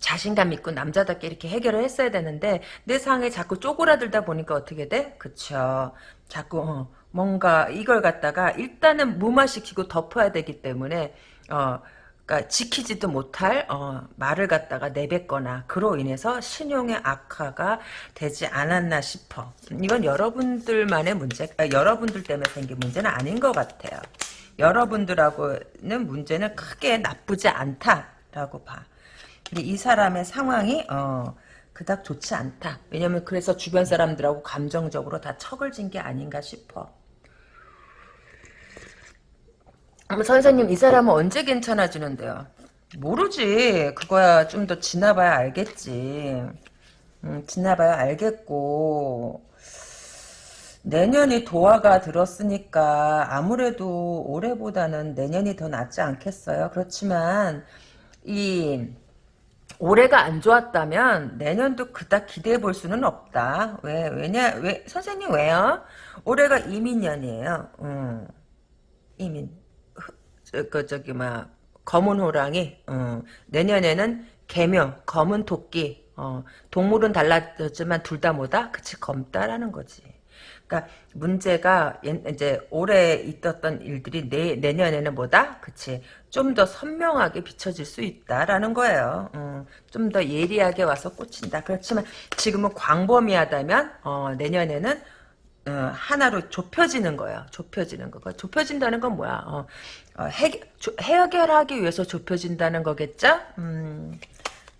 자신감 있고 남자답게 이렇게 해결을 했어야 되는데 내 상황에 자꾸 쪼그라들다 보니까 어떻게 돼? 그쵸. 자꾸 어, 뭔가 이걸 갖다가 일단은 무마시키고 덮어야 되기 때문에 어, 그러니까 지키지도 못할 어, 말을 갖다가 내뱉거나 그로 인해서 신용의 악화가 되지 않았나 싶어. 이건 여러분들만의 문제, 아, 여러분들 때문에 생긴 문제는 아닌 것 같아요. 여러분들하고는 문제는 크게 나쁘지 않다라고 봐. 근데 이 사람의 상황이 어, 그닥 좋지 않다. 왜냐면 그래서 주변 사람들하고 감정적으로 다 척을 진 게 아닌가 싶어. 선생님 이 사람은 언제 괜찮아지는데요? 모르지. 그거야 좀 더 지나봐야 알겠지. 음, 지나봐야 알겠고 내년이 도화가 들었으니까 아무래도 올해보다는 내년이 더 낫지 않겠어요? 그렇지만 이 올해가 안 좋았다면 내년도 그닥 기대해 볼 수는 없다. 왜 왜냐 왜 선생님 왜요? 올해가 이민년이에요. 음, 이민 그 저기 막 검은 호랑이 어, 내년에는 개묘 검은 토끼 어, 동물은 달라졌지만 둘 다 뭐다? 그치 검다라는 거지. 그러니까 문제가 이제 올해 있었던 일들이 내, 내년에는 뭐다? 그치. 좀 더 선명하게 비춰질 수 있다라는 거예요. 어, 좀더 예리하게 와서 꽂힌다. 그렇지만 지금은 광범위하다면 어, 내년에는 어, 하나로 좁혀지는 거예요. 좁혀지는 거. 좁혀진다는 건 뭐야? 어, 어, 해, 해결하기 위해서 좁혀진다는 거겠죠? 음,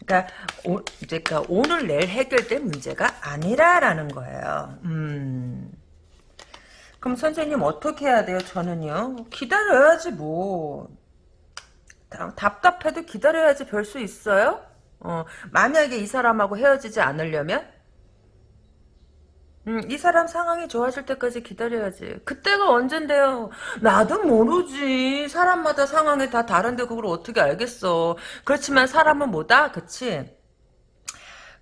그러니까, 오, 그러니까 오늘 내일 해결될 문제가 아니라라는 거예요. 음. 그럼 선생님 어떻게 해야 돼요? 저는요. 기다려야지 뭐. 답답해도 기다려야지 별 수 있어요? 어, 만약에 이 사람하고 헤어지지 않으려면 음, 이 사람 상황이 좋아질 때까지 기다려야지. 그때가 언젠데요. 나도 모르지. 사람마다 상황이 다 다른데 그걸 어떻게 알겠어. 그렇지만 사람은 뭐다? 그치?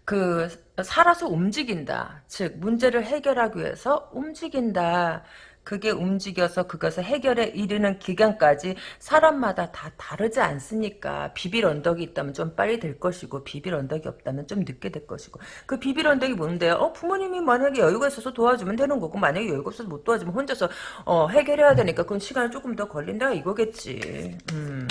그 살아서 움직인다. 즉 문제를 해결하기 위해서 움직인다. 그게 움직여서 그것을 해결에 이르는 기간까지 사람마다 다 다르지 않습니까? 비빌 언덕이 있다면 좀 빨리 될 것이고 비빌 언덕이 없다면 좀 늦게 될 것이고 그 비빌 언덕이 뭔데요? 어, 부모님이 만약에 여유가 있어서 도와주면 되는 거고 만약에 여유가 없어서 못 도와주면 혼자서 어, 해결해야 되니까 그건 시간이 조금 더 걸린다 이거겠지. 음.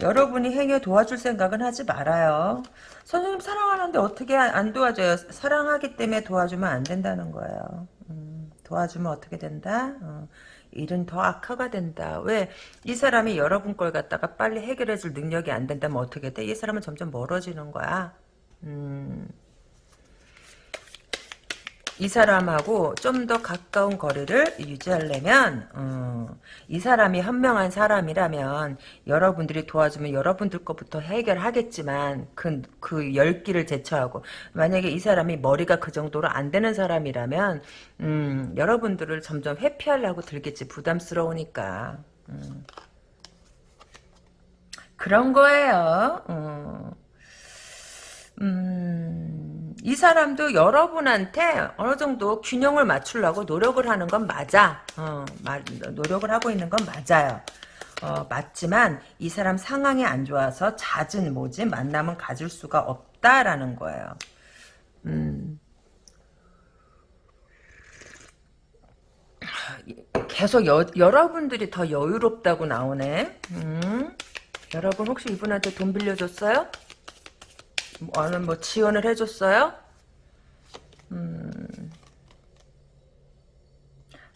여러분이 행여 도와줄 생각은 하지 말아요. 선생님 사랑하는데 어떻게 안 도와줘요? 사랑하기 때문에 도와주면 안 된다는 거예요. 음, 도와주면 어떻게 된다? 어, 일은 더 악화가 된다. 왜? 이 사람이 여러분 걸 갖다가 빨리 해결해 줄 능력이 안 된다면 어떻게 돼? 이 사람은 점점 멀어지는 거야. 음. 이 사람하고 좀 더 가까운 거리를 유지하려면 어, 이 사람이 현명한 사람이라면 여러분들이 도와주면 여러분들 것부터 해결하겠지만 그, 그 열기를 제쳐하고 만약에 이 사람이 머리가 그 정도로 안 되는 사람이라면 음, 여러분들을 점점 회피하려고 들겠지 부담스러우니까 음. 그런 거예요. 어. 음. 이 사람도 여러분한테 어느 정도 균형을 맞추려고 노력을 하는 건 맞아. 어, 노력을 하고 있는 건 맞아요. 어, 맞지만 이 사람 상황이 안 좋아서 잦은 뭐지 만남은 가질 수가 없다라는 거예요. 음. 계속 여, 여러분들이 더 여유롭다고 나오네. 음. 여러분 혹시 이분한테 돈 빌려줬어요? 어느 뭐 지원을 해줬어요? 음,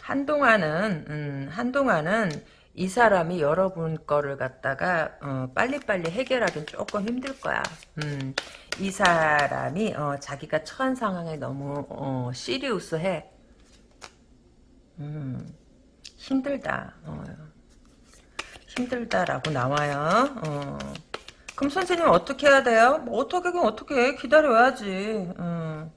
한동안은 음, 한동안은 이 사람이 여러분 거를 갖다가 어, 빨리빨리 해결하기는 조금 힘들 거야. 음, 이 사람이 어, 자기가 처한 상황에 너무 어, 시리우스해. 음, 힘들다. 어, 힘들다라고 나와요. 어. 그럼 선생님 어떻게 해야 돼요? 뭐 어떻게 그 어떻게 해? 기다려야지. 음.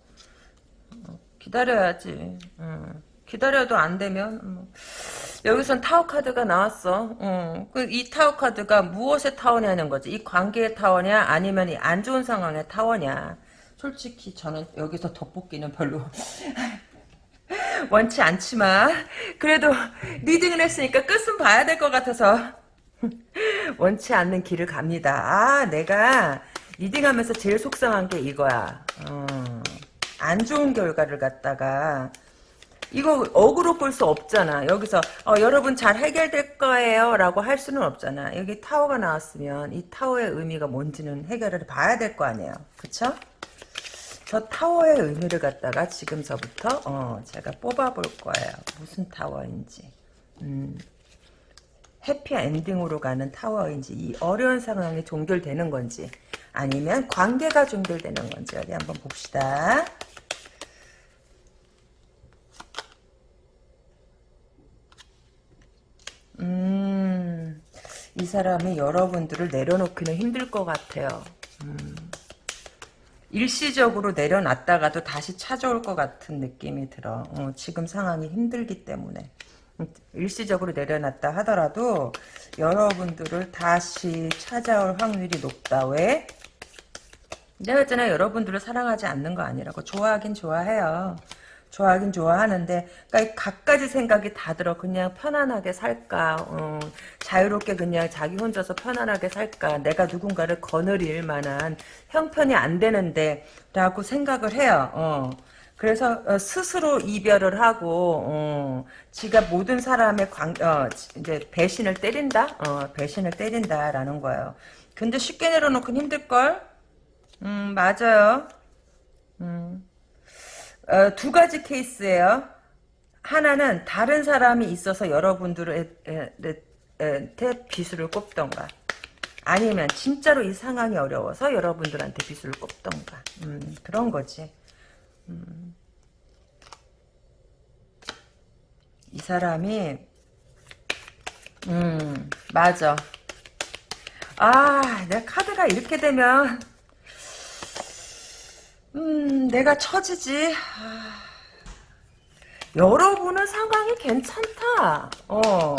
기다려야지. 음. 기다려도 안 되면 뭐. 여기선 타워 카드가 나왔어. 음, 그이 타워 카드가 무엇의 타워냐는 거지. 이 관계의 타워냐 아니면 이 안 좋은 상황의 타워냐. 솔직히 저는 여기서 돋보기는 별로 원치 않지만 그래도 reading을 했으니까 끝은 봐야 될 것 같아서 원치 않는 길을 갑니다. 아 내가 reading하면서 제일 속상한 게 이거야. 어, 안 좋은 결과를 갖다가 이거 억지로 끌 수 없잖아. 여기서 어, 여러분 잘 해결될 거예요 라고 할 수는 없잖아. 여기 타워가 나왔으면 이 타워의 의미가 뭔지는 해결을 봐야 될 거 아니에요. 그쵸? 저 타워의 의미를 갖다가 지금서부터 어, 제가 뽑아볼 거예요. 무슨 타워인지. 음, 해피 엔딩으로 가는 타워인지 이 어려운 상황이 종결되는 건지 아니면 관계가 종결되는 건지 어디 한번 봅시다. 음, 이 사람이 여러분들을 내려놓기는 힘들 것 같아요. 음, 일시적으로 내려놨다가도 다시 찾아올 것 같은 느낌이 들어. 어, 지금 상황이 힘들기 때문에. 음, 일시적으로 내려놨다 하더라도 여러분들을 다시 찾아올 확률이 높다. 왜? 내가 했잖아 여러분들을 사랑하지 않는 거 아니라고. 좋아하긴 좋아해요. 좋아하긴 좋아하는데 그러니까 갖가지 생각이 다 들어 그냥 편안하게 살까 어, 자유롭게 그냥 자기 혼자서 편안하게 살까 내가 누군가를 거느릴 만한 형편이 안 되는데 라고 생각을 해요 어. 그래서 어, 스스로 이별을 하고 어, 지가 모든 사람의 관, 어, 이제 배신을 때린다? 어, 배신을 때린다라는 거예요. 근데 쉽게 내려놓긴 힘들 걸? 음 맞아요. 음. 어, 두 가지 케이스예요. 하나는 다른 사람이 있어서 여러분들한테 비수를 꼽던가 아니면 진짜로 이 상황이 어려워서 여러분들한테 비수를 꼽던가 음, 그런 거지. 음. 이 사람이 음 맞아. 아, 내 카드가 이렇게 되면 음, 내가 처지지. 아, 여러분은 상황이 괜찮다. 어.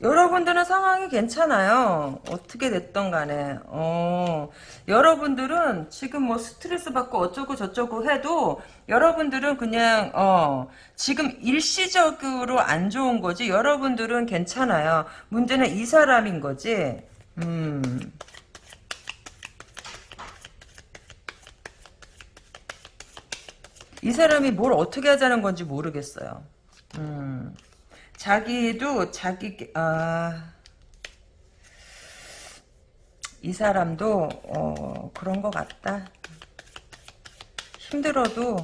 여러분들은 상황이 괜찮아요. 어떻게 됐던 간에. 어. 여러분들은 지금 뭐 스트레스 받고 어쩌고 저쩌고 해도 여러분들은 그냥 어 지금 일시적으로 안 좋은 거지. 여러분들은 괜찮아요. 문제는 이 사람인 거지. 음. 이 사람이 뭘 어떻게 하자는 건지 모르겠어요. 음, 자기도 자기 아, 이 사람도 어, 그런 것 같다. 힘들어도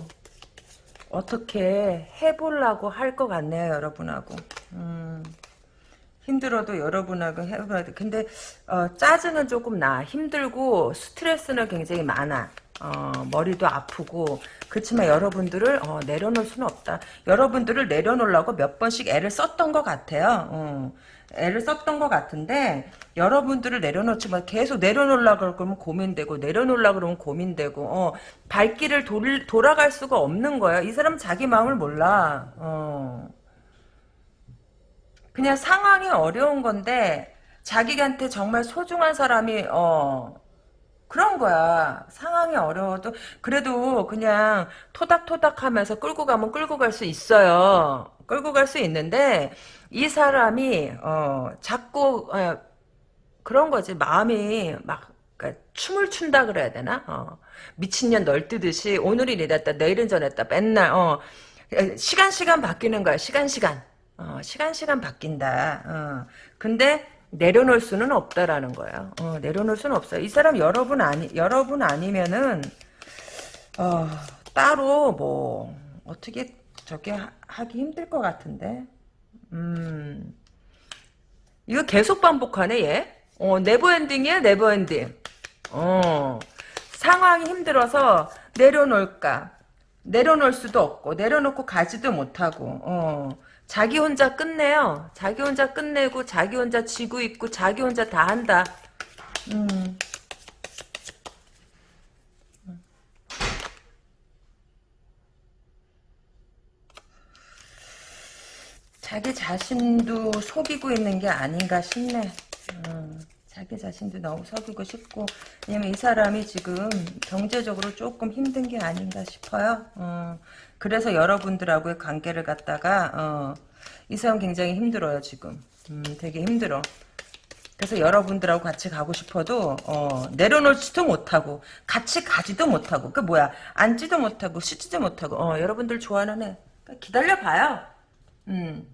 어떻게 해보려고 할 것 같네요, 여러분하고. 음, 힘들어도 여러분하고 돼. 근데 어, 짜증은 조금 나. 힘들고 스트레스는 굉장히 많아. 어, 머리도 아프고 그렇지만 여러분들을 어, 내려놓을 수는 없다. 여러분들을 내려놓으려고 몇 번씩 애를 썼던 것 같아요. 어, 애를 썼던 것 같은데 여러분들을 내려놓지만 계속 내려놓으려고 그러면 고민되고 내려놓으려고 그러면 고민되고 어, 발길을 돌, 돌아갈 수가 없는 거예요. 이 사람은 자기 마음을 몰라. 어. 그냥 상황이 어려운 건데 자기한테 정말 소중한 사람이 어 그런 거야. 상황이 어려워도 그래도 그냥 토닥토닥 하면서 끌고 가면 끌고 갈 수 있어요. 끌고 갈 수 있는데 이 사람이 어 자꾸 어, 그런 거지. 마음이 막 그러니까 춤을 춘다 그래야 되나? 어. 미친년 널뛰듯이 오늘이 이랬다 내일은 저랬다 맨날 어. 시간 시간 바뀌는 거야. 시간 시간. 어, 시간 시간 바뀐다. 어. 근데 내려놓을 수는 없다라는 거예요. 어, 내려놓을 수는 없어요. 이 사람 여러분 아니 여러분 아니면은 어, 따로 뭐 어떻게 저게 하 기 힘들 것 같은데. 음. 이거 계속 반복하네 얘. 어, never ending이야 never ending. 어. 상황이 힘들어서 내려놓을까. 내려놓을 수도 없고 내려놓고 가지도 못하고 어. 자기 혼자 끝내요. 자기 혼자 끝내고 자기 혼자 지고 있고 자기 혼자 다 한다. 음. 자기 자신도 속이고 있는 게 아닌가 싶네. 음, 자기 자신도 너무 속이고 싶고 왜냐면 이 사람이 지금 경제적으로 조금 힘든 게 아닌가 싶어요. 어, 그래서 여러분들하고의 관계를 갖다가 어, 이 사람 굉장히 힘들어요 지금. 음, 되게 힘들어. 그래서 여러분들하고 같이 가고 싶어도 어, 내려놓지도 못하고 같이 가지도 못하고 그 뭐야 앉지도 못하고 쉬지도 못하고 어, 여러분들 좋아하는 애 기다려봐요. 음.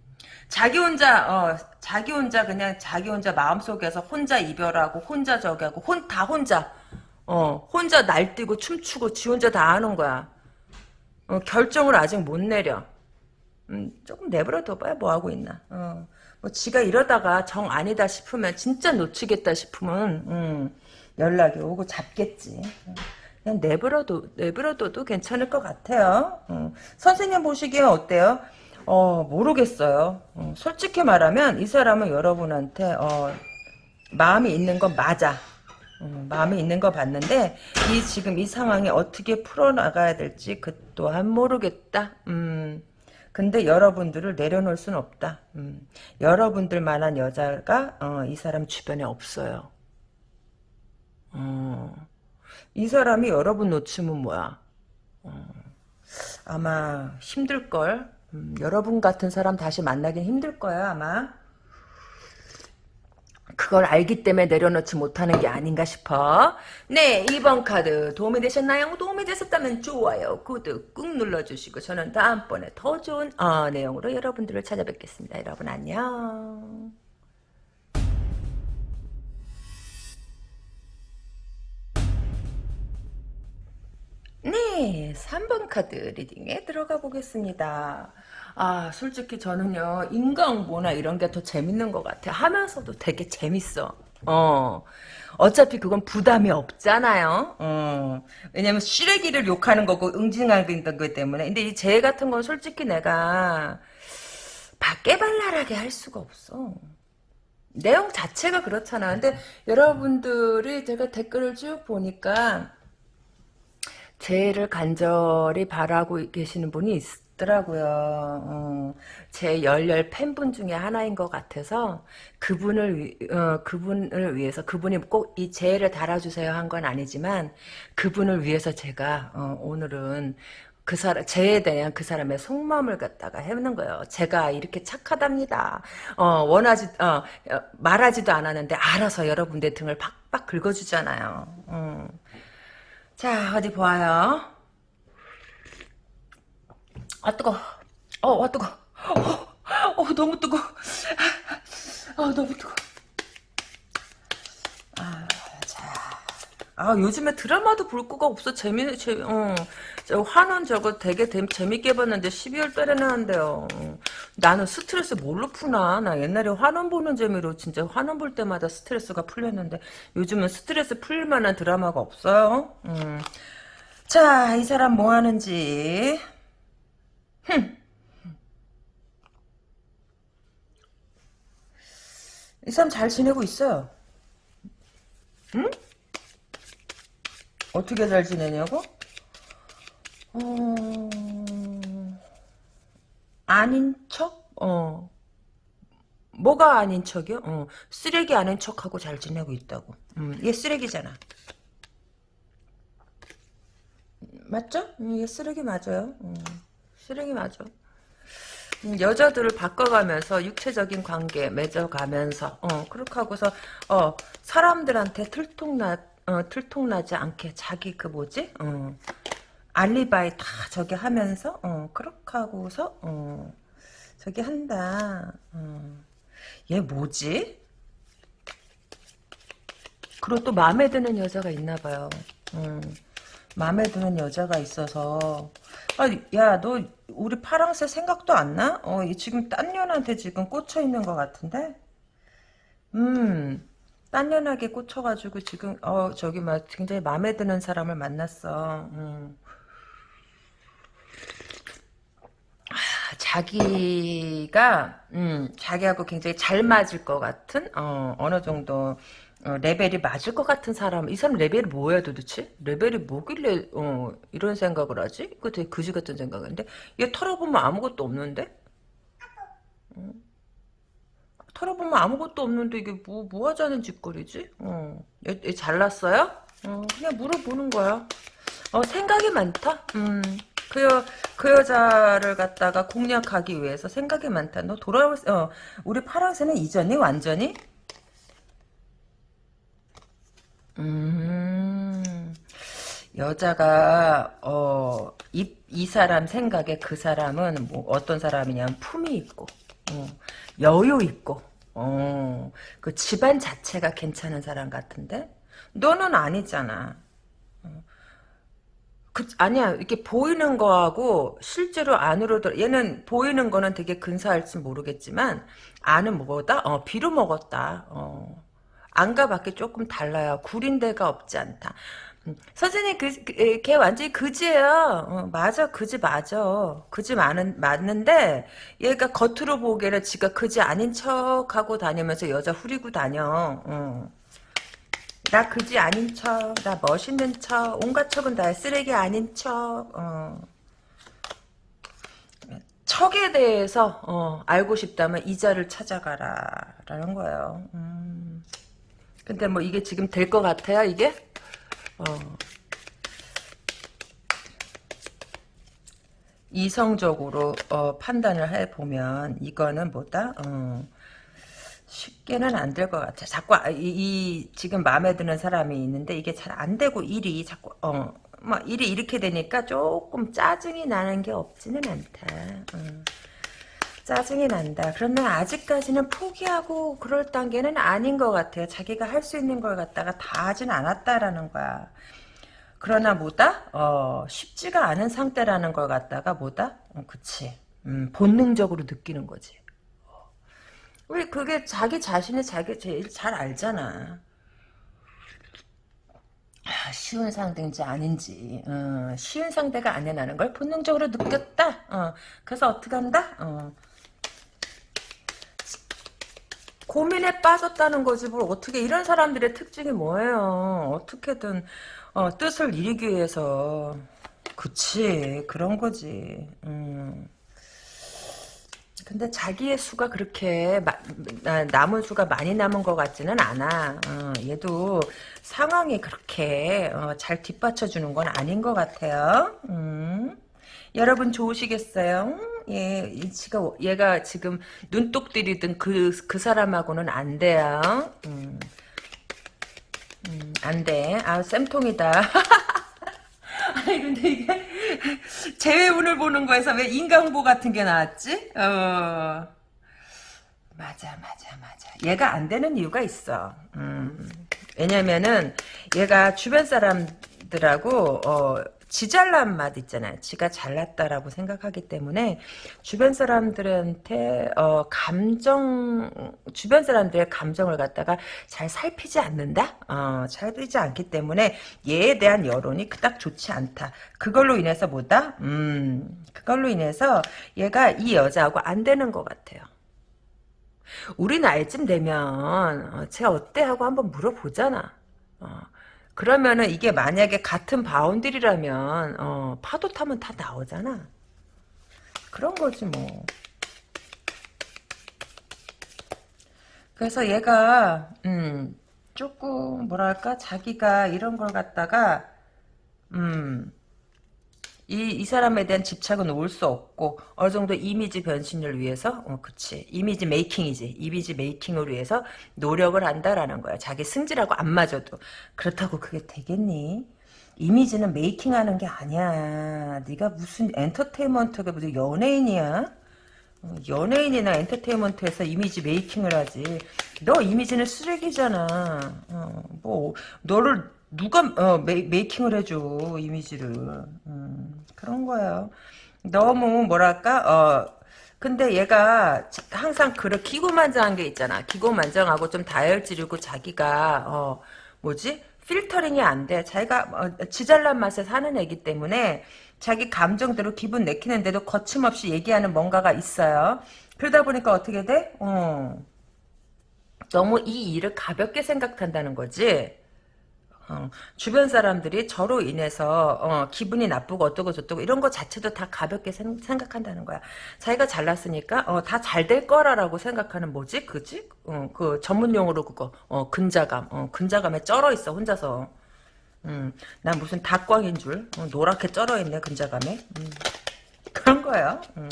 자기 혼자 어 자기 혼자 그냥 자기 혼자 마음속에서 혼자 이별하고 혼자 저기 하고 혼 다 혼자 어 혼자 날뛰고 춤추고 지 혼자 다 하는 거야. 어, 결정을 아직 못 내려. 음, 조금 내버려 둬봐야 뭐 하고 있나. 어. 뭐 지가 이러다가 정 아니다 싶으면 진짜 놓치겠다 싶으면 음, 연락이 오고 잡겠지. 그냥 내버려둬 내버려둬도 괜찮을 것 같아요. 어. 선생님 보시기에 어때요? 어 모르겠어요. 어, 솔직히 말하면 이 사람은 여러분한테 어, 마음이 있는 건 맞아. 어, 마음이 있는 거 봤는데 이 지금 이 상황에 어떻게 풀어나가야 될지 그 또한 모르겠다. 음. 근데 여러분들을 내려놓을 수는 없다. 음. 여러분들만한 여자가 어, 이 사람 주변에 없어요. 어. 이 사람이 여러분 놓치면 뭐야? 어. 아마 힘들걸. 음, 여러분 같은 사람 다시 만나긴 힘들 거야 아마. 그걸 알기 때문에 내려놓지 못하는 게 아닌가 싶어. 네, 2번 카드 도움이 되셨나요? 도움이 되셨다면 좋아요, 구독 꾹 눌러주시고 저는 다음번에 더 좋은 어, 내용으로 여러분들을 찾아뵙겠습니다. 여러분 안녕. 네, 3번 카드 리딩에 들어가 보겠습니다. 아, 솔직히 저는요, 인간보나 이런 게 더 재밌는 것 같아. 하면서도 되게 재밌어. 어. 어차피 그건 부담이 없잖아요. 어. 왜냐면 쓰레기를 욕하는 거고 응징하는 거기 때문에. 근데 이재 같은 건 솔직히 내가 밖에발랄하게 할 수가 없어. 내용 자체가 그렇잖아. 근데 여러분들이 제가 댓글을 쭉 보니까 재해를 간절히 바라고 계시는 분이 있더라고요. 어, 제 열렬 팬분 중에 하나인 것 같아서 그분을 위, 어, 그분을 위해서 그분이 꼭 이 재해를 달아주세요 한 건 아니지만 그분을 위해서 제가 어, 오늘은 그 사람 재에 대한 그 사람의 속마음을 갖다가 해보는 거예요. 제가 이렇게 착하답니다. 어, 원하지 어, 말하지도 않았는데 알아서 여러분들 등을 팍팍 긁어주잖아요. 음. 자, 어디 보아요. 아, 뜨거. 어, 아, 뜨거. 어, 어, 너무 뜨거. 아, 너무 뜨거. 아, 자. 아, 요즘에 드라마도 볼 거가 없어. 재미, 재미, 어. 저 환원 저거 되게 재밌게 봤는데 12월 달에는 한대요. 나는 스트레스 뭘로 푸나? 나 옛날에 환원 보는 재미로 진짜 환원 볼 때마다 스트레스가 풀렸는데 요즘은 스트레스 풀 만한 드라마가 없어요. 음. 자, 이 사람 뭐 하는지. 흠. 이 사람 잘 지내고 있어요. 응? 어떻게 잘 지내냐고? 어... 아닌 척? 어. 뭐가 아닌 척이요? 어. 쓰레기 아닌 척하고 잘 지내고 있다고. 음, 얘 쓰레기잖아. 맞죠? 음, 얘 쓰레기 맞아요. 음, 쓰레기 맞아. 음, 여자들을 바꿔가면서 육체적인 관계 맺어가면서 어, 그렇게 하고서 어, 사람들한테 들통나 어, 들통나지 않게 자기 그 뭐지? 어, 알리바이 다 저기 하면서 어 그렇게 하고서 어 저기 한다. 어. 얘 뭐지? 그리고 또 마음에 드는 여자가 있나 봐요. 음, 마음에 드는 여자가 있어서 아, 야, 너 우리 파랑새 생각도 안 나? 어, 지금 딴 년한테 지금 꽂혀 있는 것 같은데? 음, 딴 년하게 꽂혀가지고 지금 어 저기 막 굉장히 마음에 드는 사람을 만났어. 음. 자기가 음, 자기하고 굉장히 잘 맞을 것 같은 어, 어느 정도 어, 레벨이 맞을 것 같은 사람 이 사람 레벨이 뭐야 도대체 레벨이 뭐길래 어, 이런 생각을 하지 그 되게 그지 같은 생각인데 얘 털어보면 아무것도 없는데 음, 털어보면 아무것도 없는데 이게 뭐, 뭐 하자는 짓거리지? 어. 얘, 얘 잘났어요? 어, 그냥 물어보는 거야. 어, 생각이 많다? 음. 그, 여, 그 여자를 갖다가 공략하기 위해서 생각이 많다. 너 돌아올, 어, 우리 파랑새는 이전이 완전히? 음, 여자가, 어, 이, 이 사람 생각에 그 사람은 뭐 어떤 사람이냐면 품이 있고, 어, 여유 있고, 어, 그 집안 자체가 괜찮은 사람 같은데? 너는 아니잖아. 그, 아니야. 이렇게 보이는 거하고 실제로 안으로 들 얘는 보이는 거는 되게 근사할지 모르겠지만 안은 뭐다? 어, 비로 먹었다. 어. 안과 밖에 조금 달라요. 구린 데가 없지 않다. 음, 선생님 그, 그, 걔 완전히 그지예요. 어, 맞아, 그지 맞아. 그지 많은, 맞는데 얘가 겉으로 보기에는 지가 그지 아닌 척 하고 다니면서 여자 후리고 다녀. 어. 나 그지 아닌 척, 나 멋있는 척, 온갖 척은 다 쓰레기 아닌 척, 어. 척에 대해서 어, 알고 싶다면 이자를 찾아가라 라는 거예요. 음. 근데 뭐 이게 지금 될 것 같아요 이게? 어. 이성적으로 어, 판단을 해보면 이거는 뭐다? 어. 쉽게는 안 될 것 같아. 자꾸 아, 이, 이, 지금 마음에 드는 사람이 있는데 이게 잘 안 되고 일이 자꾸 어. 막 일이 이렇게 되니까 조금 짜증이 나는 게 없지는 않다. 어. 짜증이 난다. 그러면 아직까지는 포기하고 그럴 단계는 아닌 것 같아요. 자기가 할 수 있는 걸 갖다가 다 하진 않았다라는 거야. 그러나 뭐다? 어, 쉽지가 않은 상태라는 걸 갖다가 뭐다? 어, 그치. 음, 본능적으로 느끼는 거지. 왜 그게 자기 자신이 자기 제일 잘 알잖아. 아, 쉬운 상대인지 아닌지 어, 쉬운 상대가 아니라는 걸 본능적으로 느꼈다. 어, 그래서 어떻게 한다? 어, 고민에 빠졌다는 거지 뭘 어떻게 이런 사람들의 특징이 뭐예요? 어떻게든 어, 뜻을 이루기 위해서 그치 그런 거지. 음. 근데 자기의 수가 그렇게 마, 남은 수가 많이 남은 것 같지는 않아. 어, 얘도 상황이 그렇게 어, 잘 뒷받쳐주는 건 아닌 것 같아요. 음. 여러분 좋으시겠어요? 예, 지가 얘가 지금 눈독 들이든 그, 그 사람하고는 안 돼요. 음. 음, 안 돼. 아, 쌤통이다. 아니, 근데 이게, 재회운을 보는 거에서 왜 인강보 같은 게 나왔지? 어. 맞아, 맞아, 맞아. 얘가 안 되는 이유가 있어. 음. 왜냐면은, 얘가 주변 사람들하고, 어, 지 잘난 맛 있잖아요. 지가 잘났다라고 생각하기 때문에 주변 사람들한테 어, 감정 주변 사람들의 감정을 갖다가 잘 살피지 않는다. 어, 살피지 않기 때문에 얘에 대한 여론이 그닥 좋지 않다. 그걸로 인해서 뭐다? 음, 그걸로 인해서 얘가 이 여자하고 안 되는 것 같아요. 우리 나이쯤 되면 어, 쟤 어때 하고 한번 물어보잖아. 어. 그러면은 이게 만약에 같은 바운드리라면 어, 파도 타면 다 나오잖아. 그런 거지 뭐. 그래서 얘가 음, 조금 뭐랄까 자기가 이런 걸 갖다가 음, 이, 이 사람에 대한 집착은 올 수 없고 어느 정도 이미지 변신을 위해서 어 그치. 이미지 메이킹이지. 이미지 메이킹을 위해서 노력을 한다라는 거야. 자기 승질하고 안 맞아도. 그렇다고 그게 되겠니? 이미지는 메이킹하는 게 아니야. 네가 무슨 엔터테인먼트가 무슨 연예인이야? 어, 연예인이나 엔터테인먼트에서 이미지 메이킹을 하지. 너 이미지는 쓰레기잖아. 어, 뭐 너를 누가 어, 메, 이킹을 해줘 이미지를. 음, 그런 거예요. 너무 뭐랄까 어 근데 얘가 항상 그런 기고만장한 게 있잖아. 기고만장하고 좀 다혈질이고 자기가 어 뭐지 필터링이 안 돼. 자기가 어, 지잘난 맛에 사는 애기 때문에 자기 감정대로 기분 내키는데도 거침없이 얘기하는 뭔가가 있어요. 그러다 보니까 어떻게 돼? 어. 너무 이 일을 가볍게 생각한다는 거지. 어, 주변 사람들이 저로 인해서 어, 기분이 나쁘고 어떠고 저떠고 이런 거 자체도 다 가볍게 생, 각한다는 거야. 자기가 잘났으니까 어, 다 잘 될 거라라고 생각하는 뭐지? 그지? 어, 그 전문 용어로 그거 어, 근자감. 어, 근자감에 쩔어 있어 혼자서. 음, 난 무슨 닭광인 줄 어, 노랗게 쩔어 있네 근자감에. 음, 그런 거예요. 음.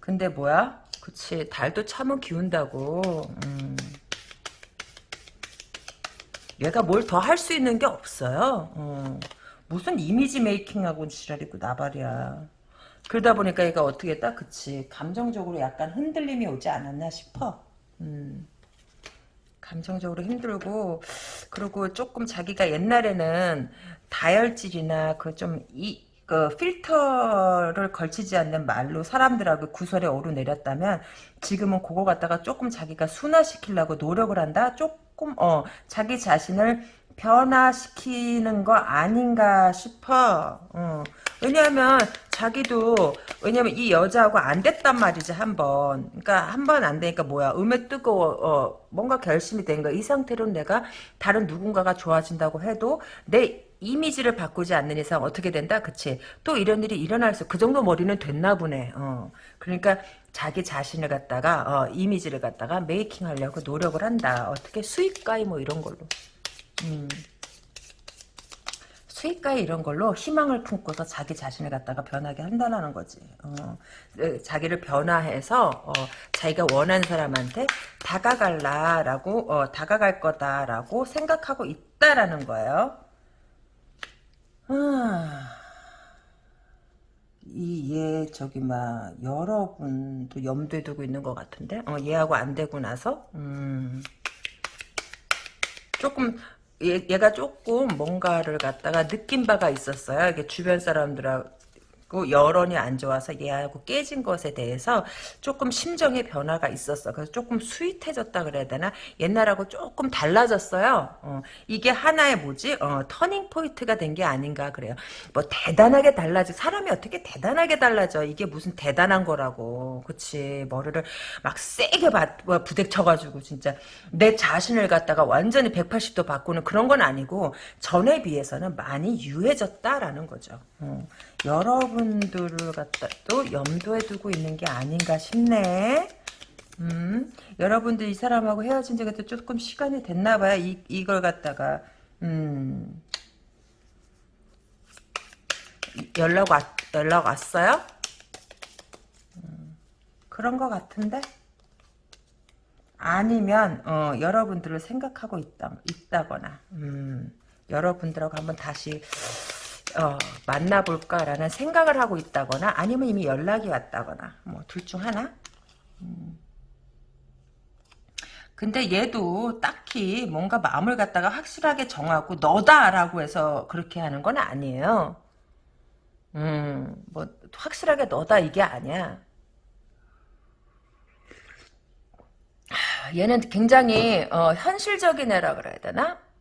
근데 뭐야? 그치 달도 참은 기운다고 음. 얘가 뭘 더 할 수 있는 게 없어요 어. 무슨 이미지 메이킹하고 지랄이고 나발이야 그러다 보니까 얘가 어떻게 했다? 그치 감정적으로 약간 흔들림이 오지 않았나 싶어 음. 감정적으로 힘들고 그리고 조금 자기가 옛날에는 다혈질이나 그 좀 이 그 필터를 걸치지 않는 말로 사람들하고 구설에 오르내렸다면 지금은 그거 갖다가 조금 자기가 순화시키려고 노력을 한다? 조금 어 자기 자신을 변화시키는 거 아닌가 싶어. 어. 왜냐하면 자기도 왜냐면 이 여자하고 안 됐단 말이지 한 번. 그러니까 한 번 안 되니까 뭐야 음에 뜨거워 어, 뭔가 결심이 된 거야. 이 상태로 내가 다른 누군가가 좋아진다고 해도 내 이미지를 바꾸지 않는 이상 어떻게 된다? 그치? 또 이런 일이 일어날 수, 그 정도 머리는 됐나 보네. 어. 그러니까 자기 자신을 갖다가, 어, 이미지를 갖다가 메이킹 하려고 노력을 한다. 어떻게 수익가이 뭐 이런 걸로. 음. 수익가에 이런 걸로 희망을 품고서 자기 자신을 갖다가 변하게 한다는 거지. 어, 자기를 변화해서 어, 자기가 원하는 사람한테 다가갈라라고 어, 다가갈 거다라고 생각하고 있다라는 거예요. 아, 이얘 저기 막 여러분도 염두에 두고 있는 것 같은데? 어, 얘하고 안 되고 나서? 음, 조금 얘, 얘가 조금 뭔가를 갖다가 느낀 바가 있었어요. 이게 주변 사람들하고 여론이 안 좋아서 얘하고 깨진 것에 대해서 조금 심정의 변화가 있었어. 그래서 조금 sweet해졌다 그래야 되나? 옛날하고 조금 달라졌어요. 어, 이게 하나의 뭐지? 어, turning point가 된 게 아닌가 그래요. 뭐 대단하게 달라지 사람이 어떻게 대단하게 달라져? 이게 무슨 대단한 거라고. 그치? 머리를 막 세게 바, 뭐 부딪혀가지고 진짜 내 자신을 갖다가 완전히 180도 바꾸는 그런 건 아니고 전에 비해서는 많이 유해졌다라는 거죠. 어. 여러분들을 갖다 또 염두에 두고 있는 게 아닌가 싶네. 음, 여러분들 이 사람하고 헤어진 지가 또 조금 시간이 됐나 봐요. 이, 이걸 갖다가. 음. 연락 왔, 연락 왔어요? 음, 그런 것 같은데? 아니면, 어, 여러분들을 생각하고 있다, 있다거나, 음, 여러분들하고 한번 다시, 어, 만나볼까라는 생각을 하고 있다거나 아니면 이미 연락이 왔다거나 뭐 둘 중 하나 음. 근데 얘도 딱히 뭔가 마음을 갖다가 확실하게 정하고 너다라고 해서 그렇게 하는 건 아니에요 음 뭐 확실하게 너다 이게 아니야 얘는 굉장히 어, 현실적인 애라 그래야 되나 음.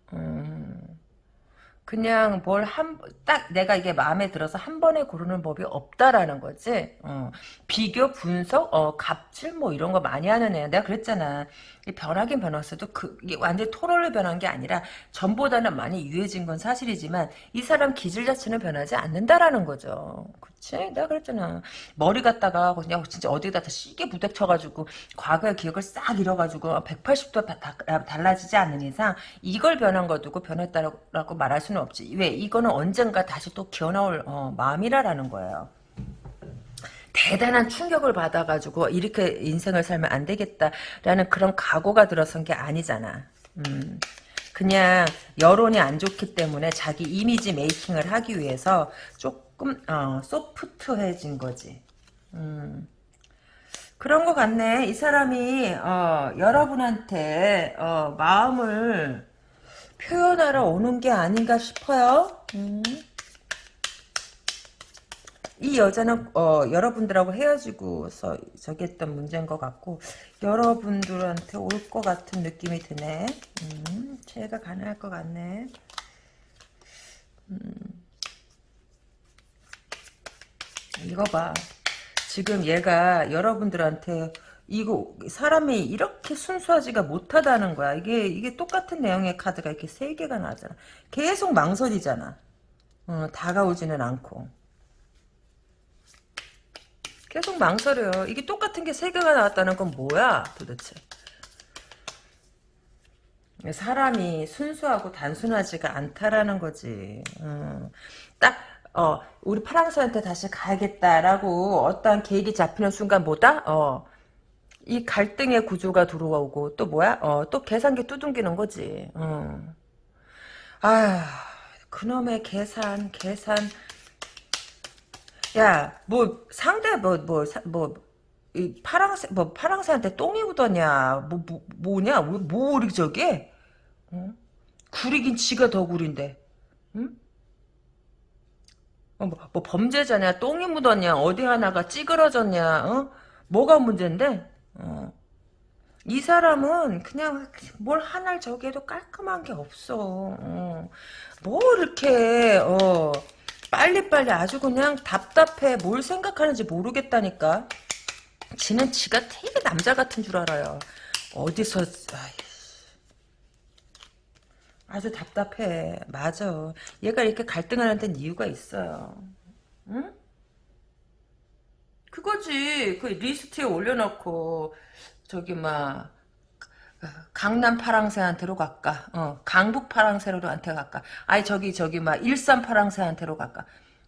그냥 뭘 한 딱 내가 이게 마음에 들어서 한 번에 고르는 법이 없다라는 거지. 어. 비교, 분석, 어, 갑질 뭐 이런 거 많이 하는 애야. 내가 그랬잖아. 변하긴 변했어도 그 이게 완전 토로를 변한 게 아니라 전보다는 많이 유해진 건 사실이지만 이 사람 기질 자체는 변하지 않는다라는 거죠. 그치? 내가 그랬잖아. 머리 갖다가 그냥 진짜 어디다 다 시계 부닥쳐가지고 과거의 기억을 싹 잃어가지고 180도 다, 다, 달라지지 않는 이상 이걸 변한 거 두고 변했다라고 말할 수는 없지. 왜? 이거는 언젠가 다시 또 기어나올 어, 마음이라라는 거예요. 대단한 충격을 받아가지고 이렇게 인생을 살면 안 되겠다라는 그런 각오가 들어선 게 아니잖아. 음. 그냥 여론이 안 좋기 때문에 자기 이미지 메이킹을 하기 위해서 조금 어, 소프트해진 거지. 음. 그런 것 같네. 이 사람이 어, 여러분한테 어, 마음을 표현하러 오는 게 아닌가 싶어요. 음. 이 여자는 어, 여러분들하고 헤어지고서 저기 했던 문제인 것 같고 여러분들한테 올 것 같은 느낌이 드네. 음, 제가 가능할 것 같네. 음. 이거 봐. 지금 얘가 여러분들한테 이거 사람이 이렇게 순수하지가 못하다는 거야. 이게 이게 똑같은 내용의 카드가 이렇게 세 개가 나잖아. 계속 망설이잖아. 어, 다가오지는 않고. 계속 망설여요. 이게 똑같은 게 세 개가 나왔다는 건 뭐야 도대체. 사람이 순수하고 단순하지가 않다라는 거지. 음. 딱, 어, 우리 파랑새한테 다시 가야겠다라고 어떠한 계획이 잡히는 순간 뭐다? 어, 이 갈등의 구조가 들어오고 또 뭐야? 어, 또 계산기 두둥기는 거지. 음. 아, 그놈의 계산, 계산. 야, 뭐 상대 뭐 뭐 뭐 이 파랑새 뭐 파랑새한테 똥이 묻었냐? 뭐, 뭐 뭐냐? 뭐, 뭐 이렇게 저게? 응? 구리긴 지가 더 구린데. 응? 어, 뭐, 뭐 범죄자냐? 똥이 묻었냐? 어디 하나가 찌그러졌냐? 어? 뭐가 문제인데? 어. 이 사람은 그냥 뭘 하나를 저기해도 깔끔한 게 없어. 어. 뭐 이렇게 어. 빨리빨리 아주 그냥 답답해. 뭘 생각하는지 모르겠다니까. 지는 지가 되게 남자 같은 줄 알아요. 어디서 아주 답답해. 맞아. 얘가 이렇게 갈등하는 데는 이유가 있어요. 응? 그거지. 그 리스트에 올려놓고 저기 막 강남 파랑새한테로 갈까? 어, 강북 파랑새로한테 갈까? 아니 저기 저기 막 일산 파랑새한테로 갈까?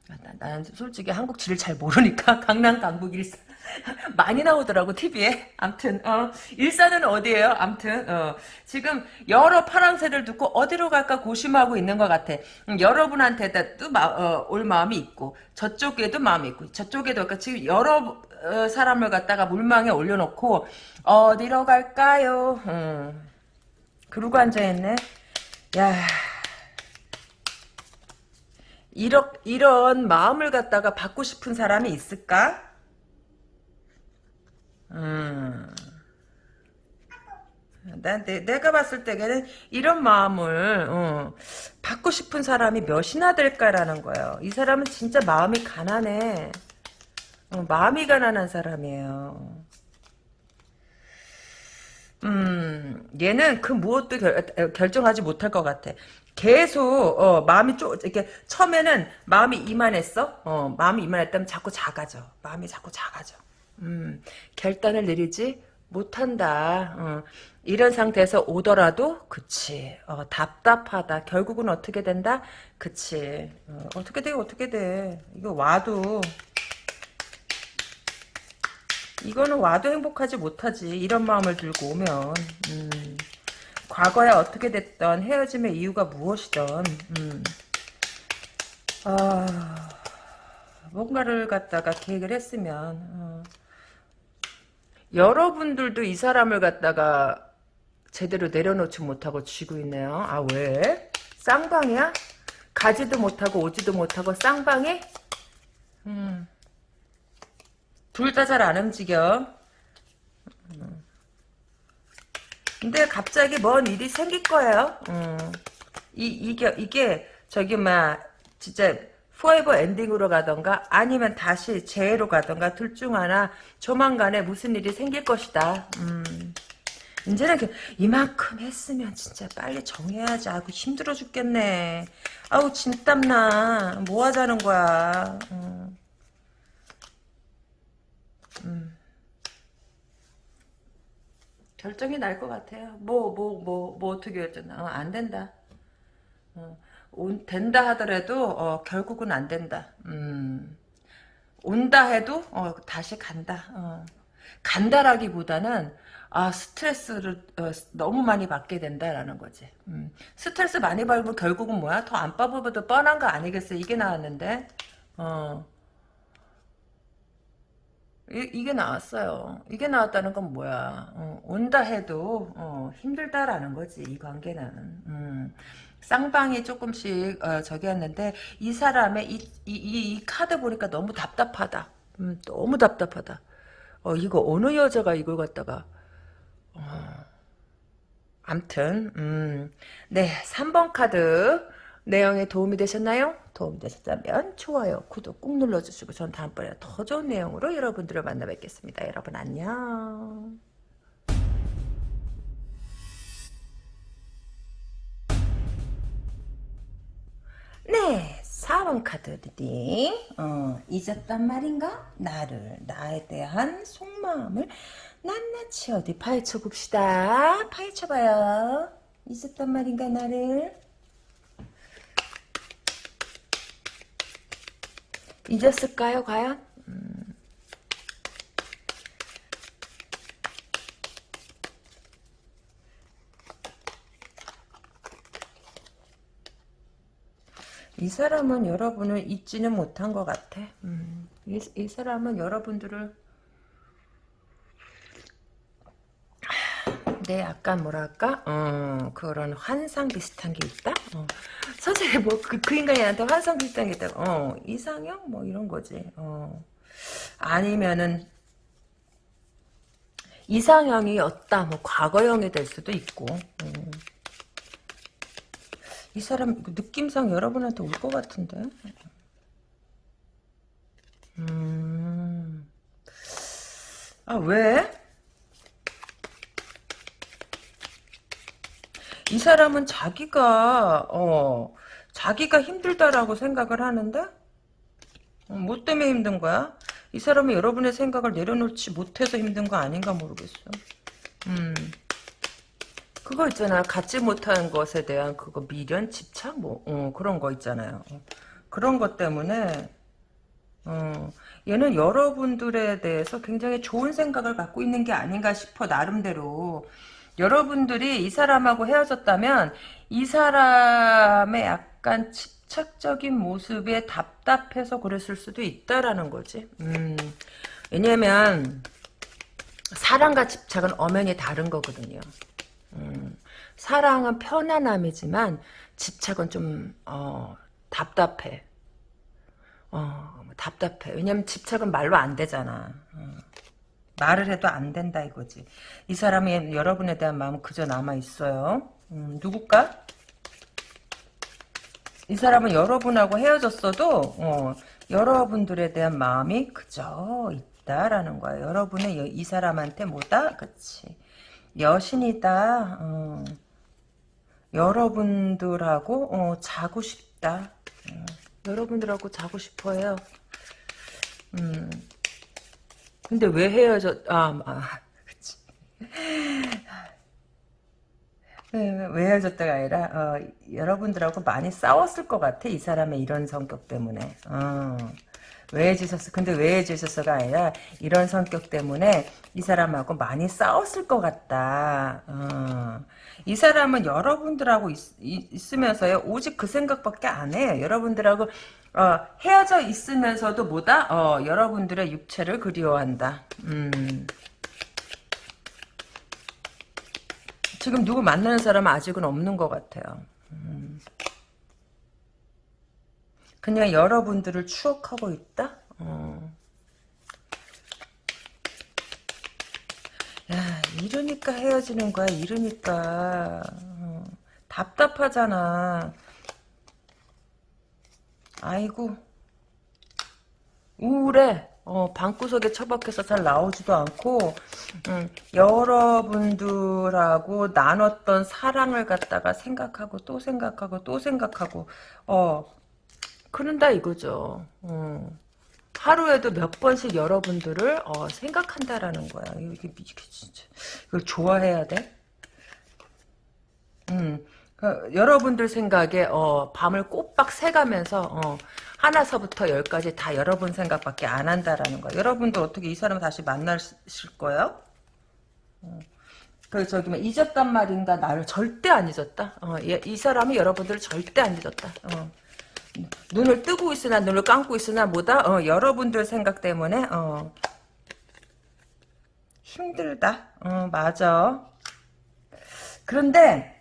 아, 나, 나는 솔직히 한국 지를 잘 모르니까 강남 강북 일산 많이 나오더라고 TV에. 암튼 어, 일산은 어디예요? 암튼 어, 지금 여러 파랑새를 듣고 어디로 갈까 고심하고 있는 것 같아. 음, 여러분한테도 마, 어, 올 마음이 있고 저쪽에도 마음이 있고 저쪽에도 그러니까 지금 여러 어, 사람을 갖다가 물망에 올려놓고 어디로 갈까요? 음. 그러고 앉아있네. 야 이런 이런 마음을 갖다가 받고 싶은 사람이 있을까? 음. 난 내, 내가 봤을 때는 이런 마음을 어, 받고 싶은 사람이 몇이나 될까라는 거예요. 이 사람은 진짜 마음이 가난해. 어, 마음이 가난한 사람이에요. 음, 얘는 그 무엇도 결, 결정하지 못할 것 같아. 계속 어, 마음이 쪼 이렇게 처음에는 마음이 이만했어. 어, 마음이 이만했다면 자꾸 작아져. 마음이 자꾸 작아져. 음, 결단을 내리지 못한다. 어, 이런 상태에서 오더라도 그치 어, 답답하다. 결국은 어떻게 된다? 그치 어, 떻게 돼? 어떻게 돼? 이거 와도 이거는 와도 행복하지 못하지. 이런 마음을 들고 오면. 음. 과거에 어떻게 됐던 헤어짐의 이유가 무엇이던 음. 아, 뭔가를 갖다가 계획을 했으면 어. 여러분들도 이 사람을 갖다가 제대로 내려놓지 못하고 쥐고 있네요. 아 왜? 쌍방이야? 가지도 못하고 오지도 못하고 쌍방이? 음. 둘 다 잘 안 움직여. 근데 갑자기 뭔 일이 생길 거예요. 음. 이, 이게, 이게, 저기, 막, 진짜, 포에버 엔딩으로 가던가, 아니면 다시 재해로 가던가, 둘 중 하나, 조만간에 무슨 일이 생길 것이다. 음. 이제는 그, 이만큼 했으면 진짜 빨리 정해야지. 아고 힘들어 죽겠네. 아우, 진땀나. 뭐 하자는 거야. 음. 음. 결정이 날 것 같아요. 뭐, 뭐, 뭐, 뭐 어떻게 했잖아. 어, 안 된다. 어, 온, 된다 하더라도, 어, 결국은 안 된다. 음, 온다 해도, 어, 다시 간다. 어. 간다라기보다는, 아, 스트레스를, 어, 너무 많이 받게 된다라는 거지. 음, 스트레스 많이 받으면 결국은 뭐야? 더 안 빠져도 뻔한 거 아니겠어? 이게 나왔는데, 어. 이, 게 나왔어요. 이게 나왔다는 건 뭐야? 어, 온다 해도 어, 힘들다라는 거지 이 관계는. 음. 쌍방이 조금씩 어, 저기 했는데 이 사람의 이, 이, 이, 카드 보니까 너무 답답하다. 음, 너무 답답하다. 어, 이거 어느 여자가 이걸 갖다가 어, 암튼 음, 네 3번 카드 내용에 도움이 되셨나요? 도움이 되셨다면 좋아요, 구독 꾹 눌러주시고 전 다음번에 더 좋은 내용으로 여러분들을 만나 뵙겠습니다. 여러분 안녕. 네, 4번 카드 reading. 어, 잊었단 말인가? 나를, 나에 대한 속마음을 낱낱이 어디 파헤쳐 봅시다. 파헤쳐 봐요. 잊었단 말인가, 나를? 잊었을까요, 과연? 음. 이 사람은 여러분을 잊지는 못한 것 같아. 음. 이, 이 사람은 여러분들을 네, 약간 뭐랄까, 어, 그런 환상 비슷한 게 있다. 어. 선생님 뭐그 그 인간이한테 환상 비슷한 게 있다. 어, 이상형 뭐 이런 거지. 어. 아니면은 이상형이었다. 뭐 과거형이 될 수도 있고. 음. 이 사람 느낌상 여러분한테 올 것 같은데. 음. 아 왜? 이 사람은 자기가 어 자기가 힘들다라고 생각을 하는데 어, 뭐 때문에 힘든 거야? 이 사람은 여러분의 생각을 내려놓지 못해서 힘든 거 아닌가 모르겠어. 음. 그거 있잖아. 갖지 못한 것에 대한 그거 미련, 집착, 뭐, 어, 그런 거 있잖아요. 어, 그런 것 때문에, 어, 얘는 여러분들에 대해서 굉장히 좋은 생각을 갖고 있는 게 아닌가 싶어, 나름대로. 여러분들이 이 사람하고 헤어졌다면, 이 사람의 약간 집착적인 모습에 답답해서 그랬을 수도 있다라는 거지. 음, 왜냐면, 사랑과 집착은 엄연히 다른 거거든요. 음, 사랑은 편안함이지만 집착은 좀 어, 답답해. 어, 답답해. 왜냐면 집착은 말로 안 되잖아. 어. 말을 해도 안 된다 이거지. 이 사람이 여러분에 대한 마음은 그저 남아 있어요. 음, 누굴까? 이 사람은 여러분하고 헤어졌어도 어, 여러분들에 대한 마음이 그저 있다라는 거야. 여러분의 이 사람한테 뭐다? 그치. 여신이다. 어. 여러분들하고 어, 자고 싶다. 어. 여러분들하고 자고 싶어요. 음. 근데 왜 헤어졌? 아, 아 그치. 왜, 왜 헤어졌다가 아니라 어, 여러분들하고 많이 싸웠을 것 같아. 이 사람의 이런 성격 때문에. 어. 왜 해주셨어? 근데 왜 해주셨어가 아니라 이런 성격 때문에 이 사람하고 많이 싸웠을 것 같다. 어. 이 사람은 여러분들하고 있, 으면서요 오직 그 생각밖에 안 해. 여러분들하고 어, 헤어져 있으면서도 뭐다? 어, 여러분들의 육체를 그리워한다. 음. 지금 누구 만나는 사람은 아직은 없는 것 같아요. 음. 그냥 여러분들을 추억하고 있다? 어. 야, 이러니까 헤어지는 거야, 이러니까. 어. 답답하잖아. 아이고. 우울해. 어, 방구석에 처박혀서 잘 나오지도 않고, 음, 여러분들하고 나눴던 사랑을 갖다가 생각하고 또 생각하고 또 생각하고, 어, 그런다 이거죠. 어. 하루에도 몇 번씩 여러분들을 어, 생각한다라는 거야. 이게 미치게 진짜. 이걸 좋아해야 돼? 음, 그, 여러분들 생각에 어, 밤을 꼬박 새가면서 어, 하나서부터 열까지 다 여러분 생각밖에 안 한다라는 거야. 여러분도 어떻게 이 사람 다시 만나실 거예요? 어. 그 저기 뭐 잊었단 말인가 나를 절대 안 잊었다. 어, 이, 이 사람이 여러분들을 절대 안 잊었다. 어. 눈을 뜨고 있으나 눈을 감고 있으나 뭐다? 어, 여러분들 생각 때문에 어, 힘들다. 어, 맞아. 그런데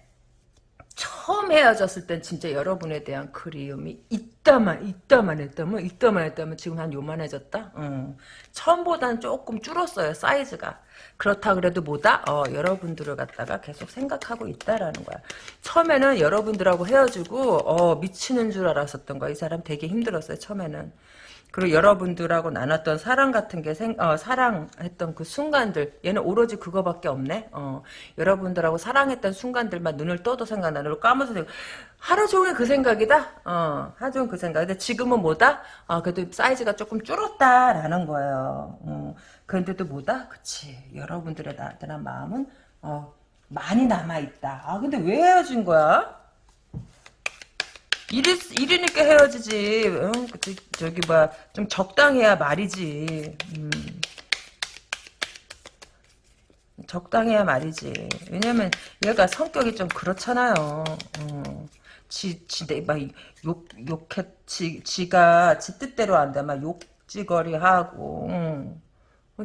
처음 헤어졌을 땐 진짜 여러분에 대한 그리움이 있다만 있다만 했다면 있다만 했다면 지금 한 요만해졌다. 어. 처음보다는 조금 줄었어요 사이즈가. 그렇다 그래도 뭐다? 어, 여러분들을 갖다가 계속 생각하고 있다라는 거야. 처음에는 여러분들하고 헤어지고 어, 미치는 줄 알았었던 거야. 이 사람 되게 힘들었어요 처음에는. 그리고 여러분들하고 나눴던 사랑 같은 게 생, 어, 사랑했던 그 순간들 얘는 오로지 그거밖에 없네. 어, 여러분들하고 사랑했던 순간들만 눈을 떠도 생각나. 눈을 감아서 생각. 하루 종일 그 생각이다. 어, 하루 종일 그 생각. 근데 지금은 뭐다? 어, 그래도 사이즈가 조금 줄었다라는 거예요. 어, 그런데도 뭐다? 그치. 여러분들의 나한테는 마음은 어, 많이 남아있다. 아 근데 왜 헤어진 거야? 이리, 이리니까 헤어지지. 응? 그, 저기, 뭐야, 좀 적당해야 말이지. 음. 적당해야 말이지. 왜냐면, 얘가 성격이 좀 그렇잖아요. 어. 지, 지, 내, 막, 욕, 욕해, 지, 지가, 지 뜻대로 한다. 막, 욕지거리 하고, 응.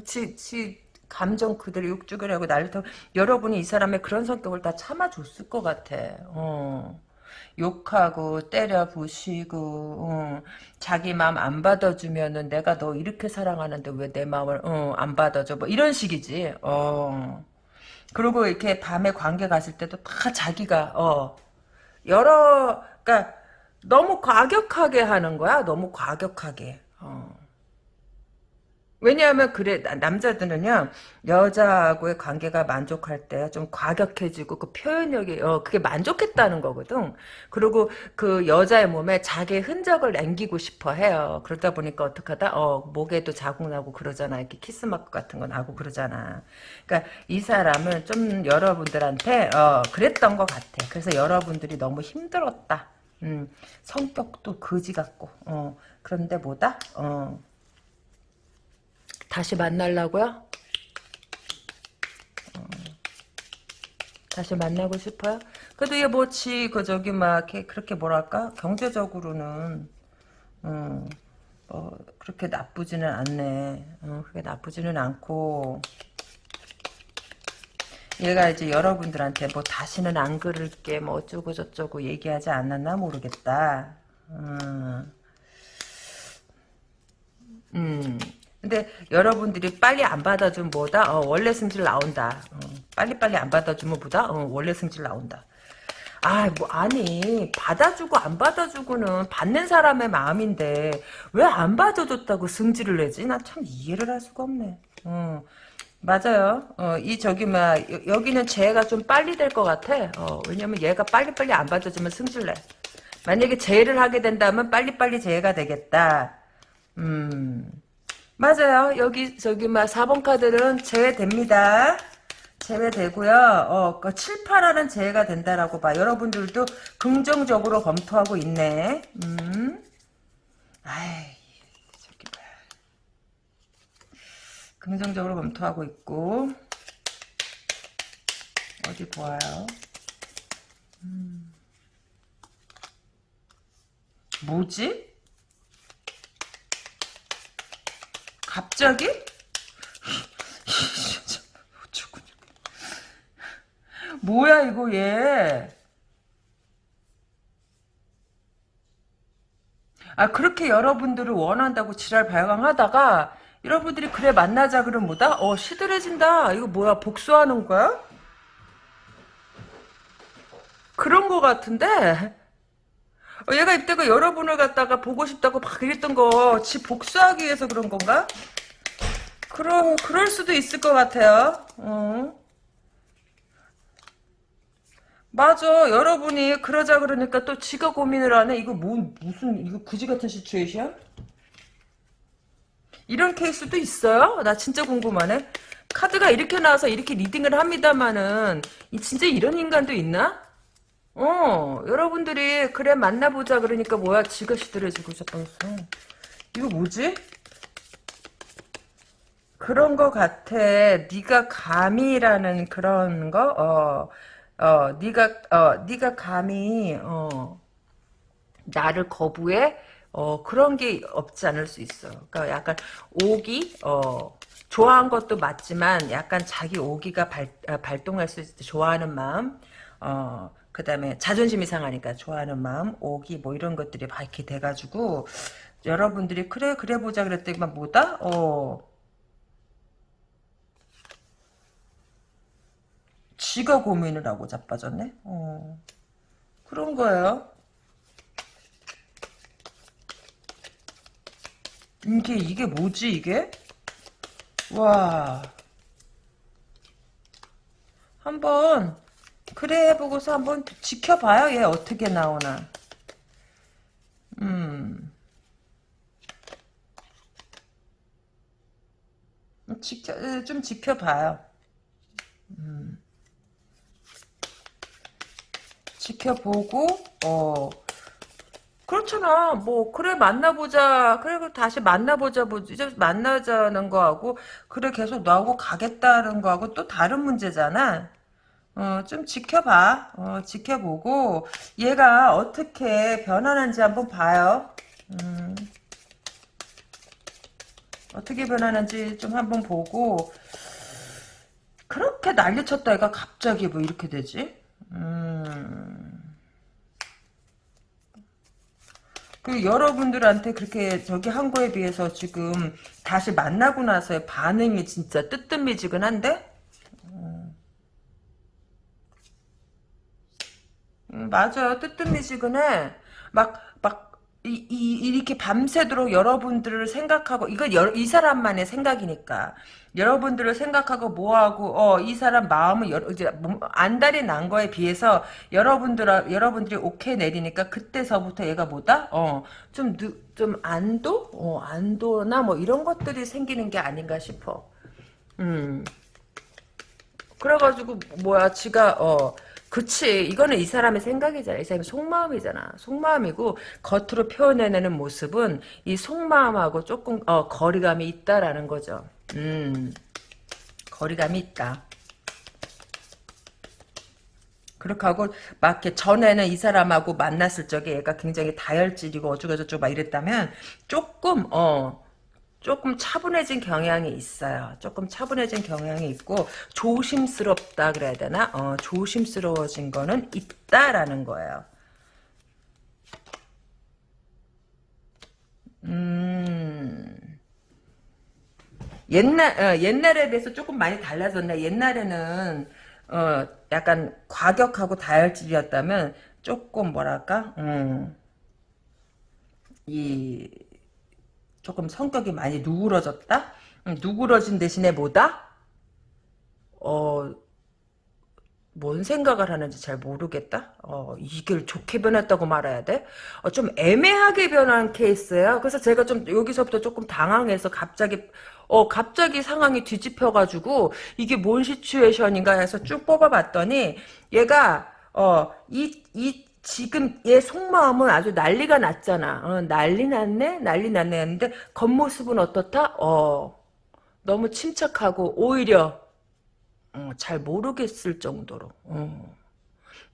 지, 지, 감정 그대로 욕지거리 하고, 나를 더, 여러분이 이 사람의 그런 성격을 다 참아줬을 것 같아. 어. 욕하고 때려 부시고 어, 자기 마음 안 받아주면은 내가 너 이렇게 사랑하는데 왜 내 마음을 어, 안 받아줘? 뭐 이런 식이지. 어. 그리고 이렇게 밤에 관계 갔을 때도 다 자기가 어. 여러 그러니까 너무 과격하게 하는 거야. 너무 과격하게. 어. 왜냐하면 그래 남자들은요 여자하고의 관계가 만족할 때 좀 과격해지고 그 표현력이 어 그게 만족했다는 거거든. 그리고 그 여자의 몸에 자기의 흔적을 남기고 싶어 해요. 그러다 보니까 어떡하다 어 목에도 자국 나고 그러잖아. 이렇게 키스 마크 같은 거 나고 그러잖아. 그러니까 이 사람은 좀 여러분들한테 어 그랬던 것 같아. 그래서 여러분들이 너무 힘들었다. 음 성격도 거지 같고 어 그런데 뭐다 어 다시 만나려고요? 어, 다시 만나고 싶어요? 그래도 얘 뭐지 그 저기 막 그렇게 뭐랄까 경제적으로는 어, 어, 그렇게 나쁘지는 않네. 어, 그게 나쁘지는 않고 얘가 이제 여러분들한테 뭐 다시는 안 그럴게 뭐 어쩌고 저쩌고 얘기하지 않았나 모르겠다. 음. 음. 근데 여러분들이 빨리 안 받아주면 뭐다? 어, 원래 승질 나온다. 어, 빨리빨리 안 받아주면 뭐다? 어, 원래 승질 나온다. 아, 뭐, 아니, 받아주고 안 받아주고는 받는 사람의 마음인데, 왜 안 받아줬다고 승질을 내지? 나 참 이해를 할 수가 없네. 어, 맞아요. 어, 이, 저기, 막, 여기는 재해가 좀 빨리 될 것 같아. 어, 왜냐면 얘가 빨리빨리 안 받아주면 승질 내. 만약에 재해를 하게 된다면 빨리빨리 재해가 되겠다. 음. 맞아요. 여기 저기 막 4번 카드는 제외됩니다. 제외되고요. 어, 그 7, 8화는 제외가 된다라고 봐. 여러분들도 긍정적으로 검토하고 있네. 음. 아이, 저기 봐. 긍정적으로 검토하고 있고. 어디 보아요. 음. 뭐지? 갑자기? 뭐야 이거 얘. 아 그렇게 여러분들을 원한다고 지랄 발광하다가 여러분들이 그래 만나자 그러면 뭐다? 어 시들해진다. 이거 뭐야 복수하는 거야? 그런 거 같은데 어, 얘가 이때가 여러분을 갖다가 보고 싶다고 막 그랬던 거, 지 복수하기 위해서 그런 건가? 그럼, 그럴 수도 있을 것 같아요. 어. 맞아. 여러분이 그러자 그러니까 또 지가 고민을 하네. 이거 뭐, 무슨, 이거 그지 같은 시츄에이션? 이런 케이스도 있어요? 나 진짜 궁금하네. 카드가 이렇게 나와서 이렇게 리딩을 합니다만은, 진짜 이런 인간도 있나? 어, 여러분들이 그래 만나보자 그러니까 뭐야 지가 시들해지고 자빠졌어. 이거 뭐지? 그런 거 같아. 네가 감이라는 그런 거. 어, 어, 네가 어, 네가 감히 어, 나를 거부해. 어, 그런 게 없지 않을 수 있어. 그러니까 약간 오기, 어, 좋아한 것도 맞지만 약간 자기 오기가 발, 아, 발동할 수 있을 때 좋아하는 마음, 어, 그 다음에 자존심이 상하니까 좋아하는 마음, 오기 뭐 이런 것들이 밝게 돼가지고 여러분들이 그래 그래 보자 그랬더니만 뭐다? 어 지가 고민을 하고 자빠졌네. 어 그런 거예요. 이게 이게 뭐지 이게? 와 한번 그래 해보고서 한번 지켜봐요 얘 어떻게 나오나 음 지켜 좀 지켜봐요 음 지켜보고 어 그렇잖아. 뭐 그래 만나보자. 그래 다시 만나보자. 뭐 이제 만나자는 거하고 그래 계속 너하고 가겠다는 거하고 또 다른 문제잖아. 어, 좀 지켜봐. 어, 지켜보고 얘가 어떻게 변하는지 한번 봐요. 음, 어떻게 변하는지 좀 한번 보고 그렇게 난리쳤다 얘가 갑자기 뭐 이렇게 되지? 음. 그 여러분들한테 그렇게 저기 한 거에 비해서 지금 다시 만나고 나서의 반응이 진짜 뜨뜻미지근한데? 음, 맞아요. 뜨뜻미지근해. 막, 막, 이, 이, 이렇게 밤새도록 여러분들을 생각하고, 이건 여, 이 사람만의 생각이니까. 여러분들을 생각하고 뭐하고, 어, 이 사람 마음은, 여러, 이제, 몸- 안달이 난 거에 비해서, 여러분들, 여러분들이 오케이 내리니까, 그때서부터 얘가 뭐다? 어, 좀, 늦, 좀 안도? 어, 안도나 뭐 이런 것들이 생기는 게 아닌가 싶어. 음. 그래가지고 뭐야 지가 어 그치. 이거는 이 사람의 생각이잖아. 이 사람의 속마음이잖아. 속마음이고 겉으로 표현해내는 모습은 이 속마음하고 조금 어 거리감이 있다라는 거죠. 음. 거리감이 있다. 그렇게 하고 막 이렇게 전에는 이 사람하고 만났을 적에 얘가 굉장히 다혈질이고 어쩌고저쩌고 막 이랬다면 조금 어 조금 차분해진 경향이 있어요. 조금 차분해진 경향이 있고 조심스럽다 그래야 되나? 어, 조심스러워진 거는 있다라는 거예요. 음, 옛날 어, 옛날에 비해서 조금 많이 달라졌네. 옛날에는 어, 약간 과격하고 다혈질이었다면 조금 뭐랄까? 음, 이 조금 성격이 많이 누그러졌다? 음, 누그러진 대신에 뭐다? 어, 뭔 생각을 하는지 잘 모르겠다? 어, 이걸 좋게 변했다고 말해야 돼? 어, 좀 애매하게 변한 케이스야. 그래서 제가 좀 여기서부터 조금 당황해서 갑자기, 어, 갑자기 상황이 뒤집혀가지고 이게 뭔 시츄에이션인가 해서 쭉 뽑아봤더니 얘가, 어, 이, 이, 지금 얘 속마음은 아주 난리가 났잖아. 어, 난리 났네? 난리 났네 했는데 겉모습은 어떻다? 어, 너무 침착하고 오히려 어, 잘 모르겠을 정도로 어,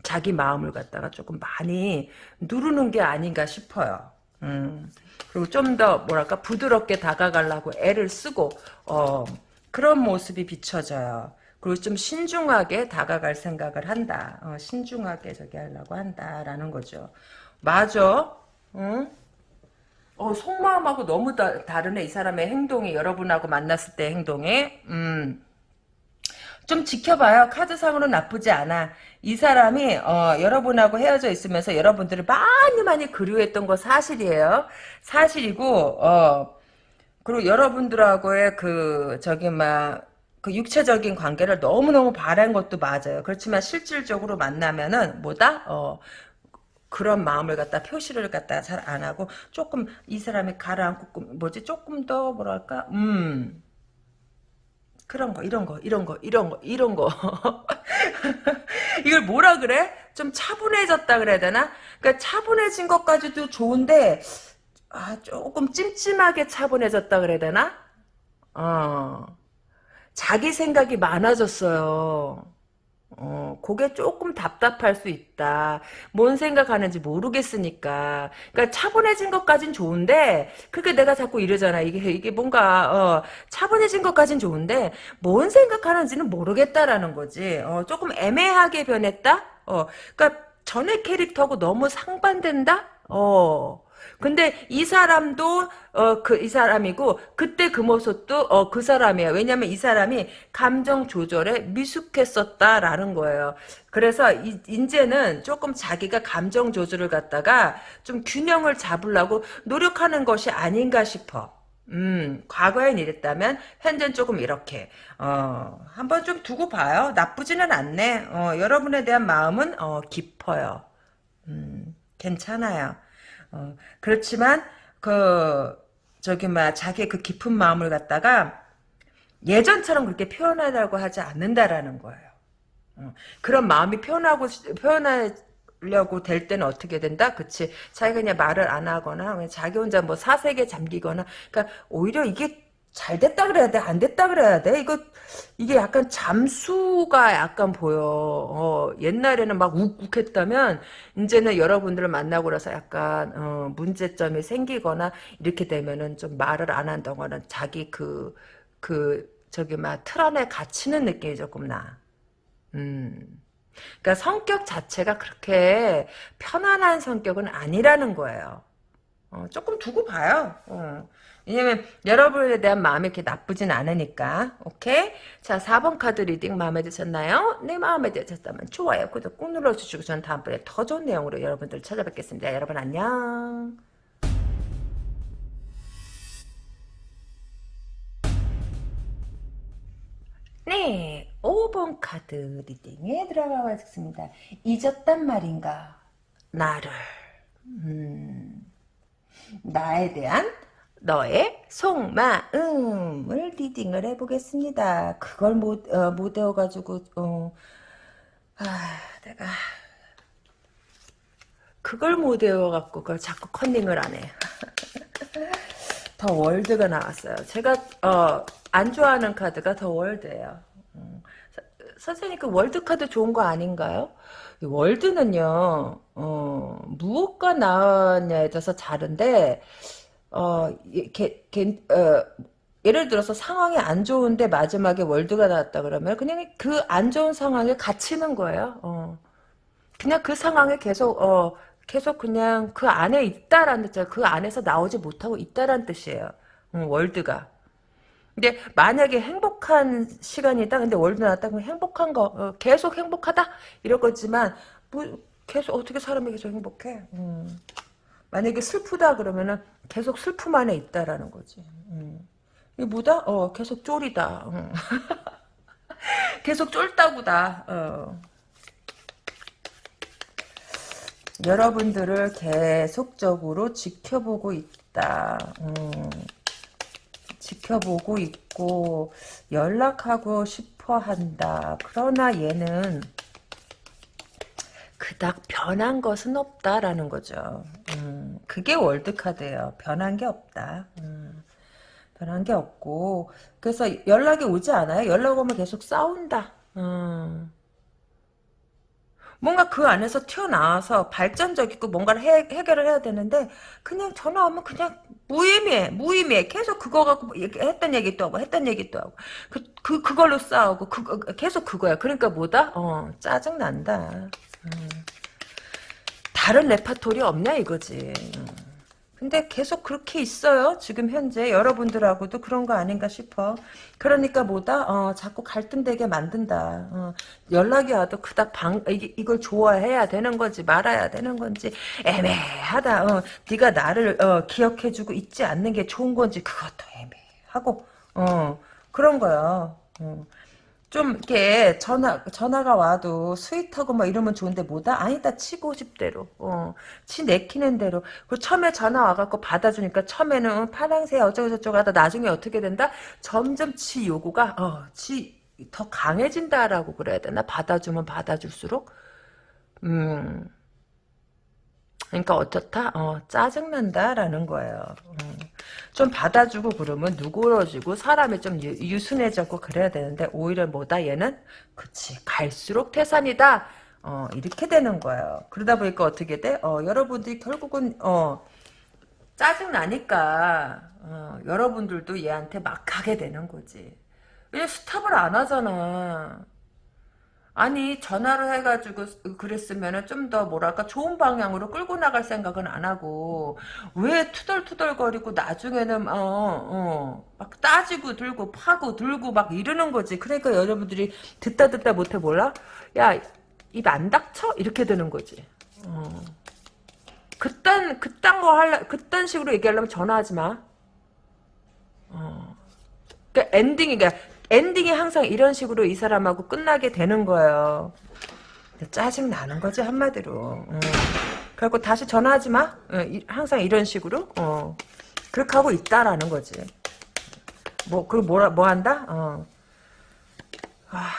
자기 마음을 갖다가 조금 많이 누르는 게 아닌가 싶어요. 음, 그리고 좀 더 뭐랄까 부드럽게 다가가려고 애를 쓰고 어, 그런 모습이 비춰져요. 그리고 좀 신중하게 다가갈 생각을 한다. 어, 신중하게 저기 하려고 한다라는 거죠. 맞아. 응? 어, 속마음하고 너무 다, 다르네. 이 사람의 행동이 여러분하고 만났을 때 행동이. 음. 좀 지켜봐요. 카드상으로 나쁘지 않아. 이 사람이 어, 여러분하고 헤어져 있으면서 여러분들을 많이 많이 그리워했던 거 사실이에요. 사실이고 어, 그리고 여러분들하고의 그 저기 막 그 육체적인 관계를 너무너무 바란 것도 맞아요. 그렇지만 실질적으로 만나면은 뭐다? 어, 그런 마음을 갖다 표시를 갖다 잘 안 하고 조금 이 사람이 가라앉고 뭐지 조금 더 뭐랄까 음 그런 거, 이런 거, 이런 거, 이런 거, 이런 거. 이걸 뭐라 그래? 좀 차분해졌다 그래야 되나? 그러니까 차분해진 것까지도 좋은데, 아, 조금 찜찜하게 차분해졌다 그래야 되나? 어. 자기 생각이 많아졌어요. 어, 그게 조금 답답할 수 있다. 뭔 생각하는지 모르겠으니까. 그러니까 차분해진 것까진 좋은데, 그게 내가 자꾸 이러잖아. 이게, 이게 뭔가, 어, 차분해진 것까진 좋은데, 뭔 생각하는지는 모르겠다라는 거지. 어, 조금 애매하게 변했다? 어, 그러니까, 전의 캐릭터하고 너무 상반된다? 어. 근데 이 사람도 어 그 이 사람이고 그때 그 모습도 어 그 사람이야. 왜냐면 이 사람이 감정 조절에 미숙했었다라는 거예요. 그래서 이, 이제는 조금 자기가 감정 조절을 갖다가 좀 균형을 잡으려고 노력하는 것이 아닌가 싶어. 음, 과거엔 이랬다면 현재는 조금 이렇게 어, 한번 좀 두고 봐요. 나쁘지는 않네. 어, 여러분에 대한 마음은 어, 깊어요. 음, 괜찮아요. 어, 그렇지만 그 저기 막 자기의 그 깊은 마음을 갖다가 예전처럼 그렇게 표현하려고 하지 않는다라는 거예요. 어, 그런 마음이 표현하고 표현하려고 될 때는 어떻게 된다? 그치? 자기가 그냥 말을 안 하거나 그냥 자기 혼자 뭐 사색에 잠기거나 그러니까 오히려 이게 잘 됐다 그래야 돼? 안 됐다 그래야 돼? 이거 이게 약간 잠수가 약간 보여. 어, 옛날에는 막 욱욱했다면 이제는 여러분들을 만나고 나서 약간 어, 문제점이 생기거나 이렇게 되면은 좀 말을 안 한다거나 자기 그 그 저기 막 틀 안에 갇히는 느낌이 조금 나. 음. 그러니까 성격 자체가 그렇게 편안한 성격은 아니라는 거예요. 어, 조금 두고 봐요. 어. 왜냐면 여러분에 대한 마음이 이렇게 나쁘진 않으니까. 오케이? 자 4번 카드 reading 마음에 드셨나요? 네 마음에 드셨다면 좋아요 구독 꾹 눌러주시고 저는 다음번에 더 좋은 내용으로 여러분들 찾아뵙겠습니다. 여러분 안녕. 네 5번 카드 리딩에 들어가 봤습니다. 잊었단 말인가? 나를. 음, 나에 대한 너의 속마음을 리딩을 해보겠습니다. 그걸 못, 어, 못 외워가지고, 어, 아, 내가, 그걸 못 외워갖고, 그걸 자꾸 컨닝을 안 해. 더 월드가 나왔어요. 제가, 어, 안 좋아하는 카드가 The World예요. 음, 선생님, 그 World 카드 좋은 거 아닌가요? World는요, 어, 무엇과 나왔냐에 따라서 다른데, 어, 게, 게, 어, 예를 들어서 상황이 안 좋은데 마지막에 World가 나왔다 그러면 그냥 그 안 좋은 상황에 갇히는 거예요. 어. 그냥 그 상황에 계속 어 계속 그냥 그 안에 있다라는 뜻이에요. 그 안에서 나오지 못하고 있다라는 뜻이에요. 음, 월드가. 근데 만약에 행복한 시간이다. 근데 월드 나왔다. 그럼 행복한 거 어, 계속 행복하다 이럴 거지만 뭐 계속 어떻게 사람이 계속 행복해? 음. 만약에 슬프다 그러면은 계속 슬픔 안에 있다라는 거지. 음. 이 뭐다? 어, 계속 쫄이다. 음. 계속 쫄다구다. 어. 여러분들을 계속적으로 지켜보고 있다. 음. 지켜보고 있고 연락하고 싶어 한다. 그러나 얘는 그닥 변한 것은 없다라는 거죠. 음, 그게 월드카드예요. 변한 게 없다. 음, 변한 게 없고 그래서 연락이 오지 않아요. 연락 오면 계속 싸운다. 음. 뭔가 그 안에서 튀어나와서 발전적이고 뭔가를 해, 해결을 해야 되는데 그냥 전화 오면 그냥 무의미해 무의미해 계속 그거 갖고 뭐 했던 얘기 또 하고 했던 얘기 또 하고 그, 그 그걸로 싸우고 그, 계속 그거야 그러니까 뭐다 어 짜증 난다 음. 다른 레파토리 없냐 이거지. 음. 근데 계속 그렇게 있어요. 지금 현재 여러분들하고도 그런 거 아닌가 싶어. 그러니까 뭐다? 어, 자꾸 갈등되게 만든다. 어, 연락이 와도 그닥 방 이, 이걸 좋아해야 되는 건지 말아야 되는 건지 애매하다. 어, 네가 나를 어, 기억해주고 있지 않는 게 좋은 건지 그것도 애매하고 어, 그런 거야. 어. 좀 이렇게 전화 전화가 와도 sweet하고 막 이러면 좋은데 뭐다? 아니다 지 하고 싶대로. 어 지 내키는 대로. 그 처음에 전화 와갖고 받아주니까 처음에는 파랑새 어쩌고 저쩌고 하다 나중에 어떻게 된다? 점점 지 요구가 어 지 더 강해진다라고 그래야 되나? 받아주면 받아줄수록? 음 그러니까 어떻다? 어, 짜증난다라는 거예요. 음. 좀 받아주고 그러면 누그러지고 사람이 좀 유, 순해졌고 그래야 되는데 오히려 뭐다 얘는 그치 갈수록 태산이다. 어, 이렇게 되는 거예요. 그러다 보니까 어떻게 돼? 어, 여러분들이 결국은 어, 짜증 나니까 어, 여러분들도 얘한테 막 가게 되는 거지. 왜 스탑을 안 하잖아. 아니 전화를 해가지고 그랬으면은 좀 더 뭐랄까 좋은 방향으로 끌고 나갈 생각은 안 하고 왜 투덜투덜거리고 나중에는 어어막 따지고 들고 파고 들고 막 이러는 거지. 그러니까 여러분들이 듣다 듣다 못해 몰라? 야 입 안 닥쳐? 이렇게 되는 거지. 어. 그딴 그딴 거 할라 그딴 식으로 얘기하려면 전화하지 마. 어. 그러니까 ending이 그러니까 ending이 항상 이런 식으로 이 사람하고 끝나게 되는 거예요. 짜증 나는 거지 한마디로. 음. 그래갖고 다시 전화하지 마. 어, 이, 항상 이런 식으로. 어. 그렇게 하고 있다라는 거지. 뭐, 그 뭐라 뭐 한다? 어. 아,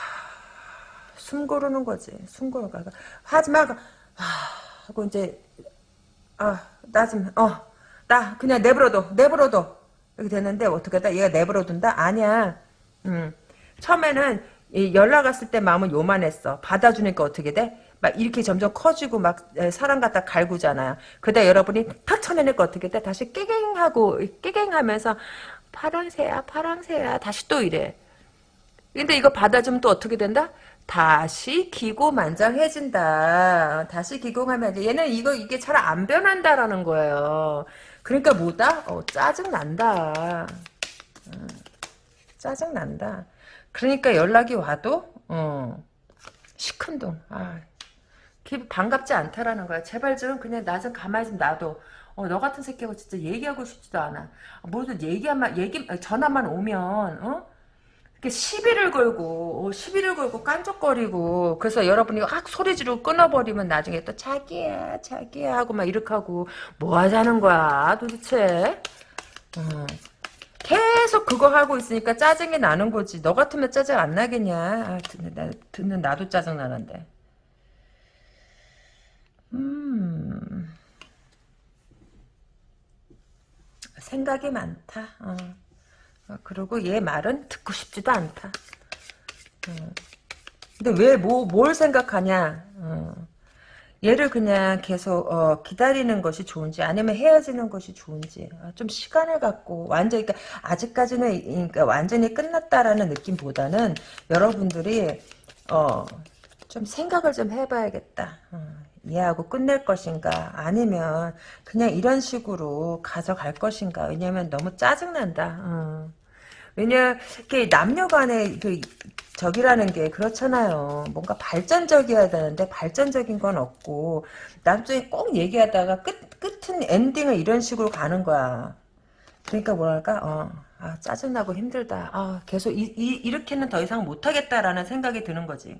숨 고르는 거지. 숨 고르는 거. 하지 마. 아, 하고 이제 아, 나 좀, 어, 나 그냥 내버려둬, 내버려둬. 이렇게 됐는데 어떻게 하다 얘가 내버려둔다? 아니야. 음. 처음에는 연락 왔을 때 마음은 요만했어. 받아주니까 어떻게 돼? 막 이렇게 점점 커지고 막 사람 갖다 갈구잖아요. 그다 여러분이 탁 쳐내니까 어떻게 돼? 다시 깨갱하고 깨갱하면서 파랑새야 파랑새야 다시 또 이래. 근데 이거 받아주면 또 어떻게 된다? 다시 기고만장해진다. 다시 기공하면 얘는 이거 이게 잘 안 변한다라는 거예요. 그러니까 뭐다? 어, 짜증 난다. 음, 짜증 난다. 그러니까 연락이 와도 어, 시큰둥. 아, 반갑지 않다라는 거야. 제발 좀 그냥 나 좀 가만히 좀 놔둬. 어, 너 같은 새끼하고 진짜 얘기하고 싶지도 않아. 뭐든 얘기하면 얘기 전화만 오면 어? 시비를 걸고 어, 시비를 걸고 깐족거리고 그래서 여러분이 확 소리 지르고 끊어버리면 나중에 또 자기야 자기야 하고 막 이렇게 하고 뭐 하자는 거야 도대체 어. 계속 그거 하고 있으니까 짜증이 나는 거지 너 같으면 짜증 안 나겠냐 아, 듣는, 나, 듣는 나도 짜증 나는데 음 생각이 많다 어. 어, 그리고 얘 말은 듣고 싶지도 않다. 어. 근데 왜, 뭐, 뭘 생각하냐. 어. 얘를 그냥 계속 어, 기다리는 것이 좋은지 아니면 헤어지는 것이 좋은지 아, 좀 시간을 갖고 완전히 그러니까 아직까지는 그러니까 완전히 끝났다라는 느낌보다는 여러분들이 어, 좀 생각을 좀 해봐야겠다. 어, 얘하고 끝낼 것인가 아니면 그냥 이런 식으로 가져갈 것인가 왜냐면 너무 짜증난다 어. 왜냐 이렇게 남녀 간의 그 적이라는 게 그렇잖아요. 뭔가 발전적이어야 되는데 발전적인 건 없고 나중에 꼭 얘기하다가 끝, 끝은 엔딩을 이런 식으로 가는 거야. 그러니까 뭐랄까? 어, 아, 짜증나고 힘들다. 아, 계속 이, 이, 이렇게는 더 이상 못하겠다라는 생각이 드는 거지.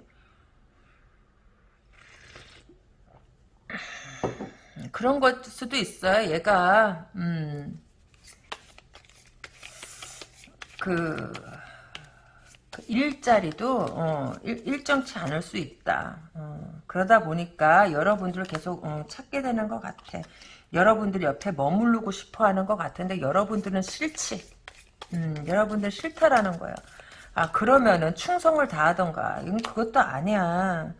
그런 걸 수도 있어요. 얘가 음, 그, 그 일자리도 어, 일, 정치 않을 수 있다. 어, 그러다 보니까 여러분들을 계속 어, 찾게 되는 것 같아. 여러분들 옆에 머무르고 싶어하는 것 같은데 여러분들은 싫지. 음, 여러분들 싫다라는 거야. 아 그러면은 충성을 다하던가. 이건 그것도 아니야.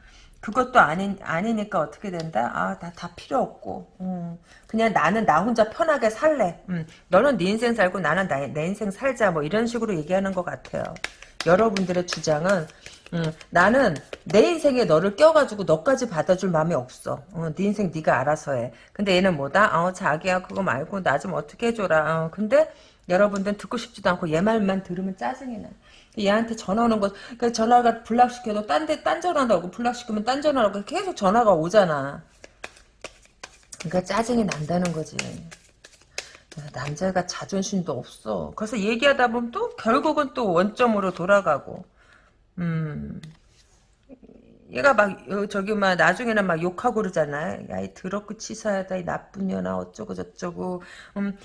그것도 아니, 아니니까 어떻게 된다? 아, 나 다 필요 없고. 음, 그냥 나는 나 혼자 편하게 살래. 음, 너는 네 인생 살고 나는 나, 내 인생 살자. 뭐 이런 식으로 얘기하는 것 같아요. 여러분들의 주장은 음, 나는 내 인생에 너를 껴가지고 너까지 받아줄 마음이 없어. 어, 네 인생 네가 알아서 해. 근데 얘는 뭐다? 어, 자기야 그거 말고 나 좀 어떻게 해줘라. 어, 근데 여러분들은 듣고 싶지도 않고 얘 말만 들으면 짜증이 나. 얘한테 전화 오는 거, 그러니까 전화가 불락시켜도 딴 데, 딴 전화도 오고, 불락시키면 딴 전화로 계속 전화가 오잖아. 그러니까 짜증이 난다는 거지. 남자가 자존심도 없어. 그래서 얘기하다 보면 또 결국은 또 원점으로 돌아가고. 음. 얘가 막 저기 막 나중에는 막 욕하고 그러잖아. 야이 더럽고 치사하다 이 나쁜 년아 어쩌고 저쩌고. 음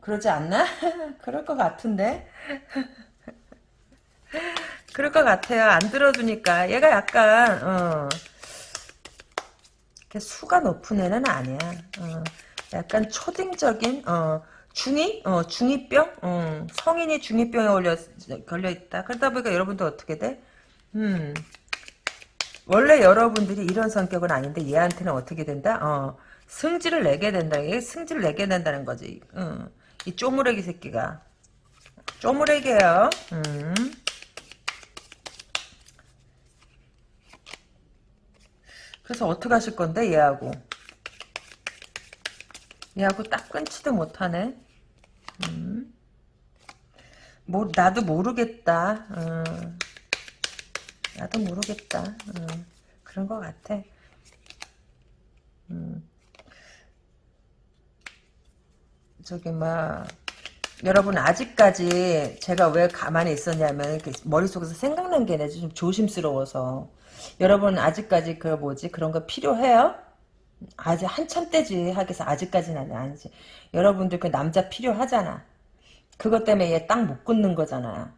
그러지 않나? 그럴 것 같은데. 그럴 것 같아요. 안 들어주니까. 얘가 약간, 어, 수가 높은 애는 아니야. 어, 약간 초딩적인, 어, 중이? 어, 중이병? 어, 성인이 중이병에 걸려, 걸려있다. 그러다 보니까 여러분도 어떻게 돼? 음. 원래 여러분들이 이런 성격은 아닌데 얘한테는 어떻게 된다? 어, 승질을 내게 된다. 이게 승질을 내게 된다는 거지. 어, 이 쪼무레기 새끼가. 쪼무레기예요. 음. 그래서 어떻게 하실 건데 얘하고 얘하고 딱 끊지도 못하네 음. 뭐 나도 모르겠다 어. 나도 모르겠다 어. 그런 것 같아 음. 저기 막 여러분 아직까지 제가 왜 가만히 있었냐면 머릿속에서 생각난 게좀 조심스러워서 여러분 아직까지 그 뭐지? 그런 거 필요해요? 아직 한참 때지. 하겠어 아직까지는 아니지. 여러분들 그 남자 필요하잖아. 그것 때문에 얘 딱못 끊는 거잖아.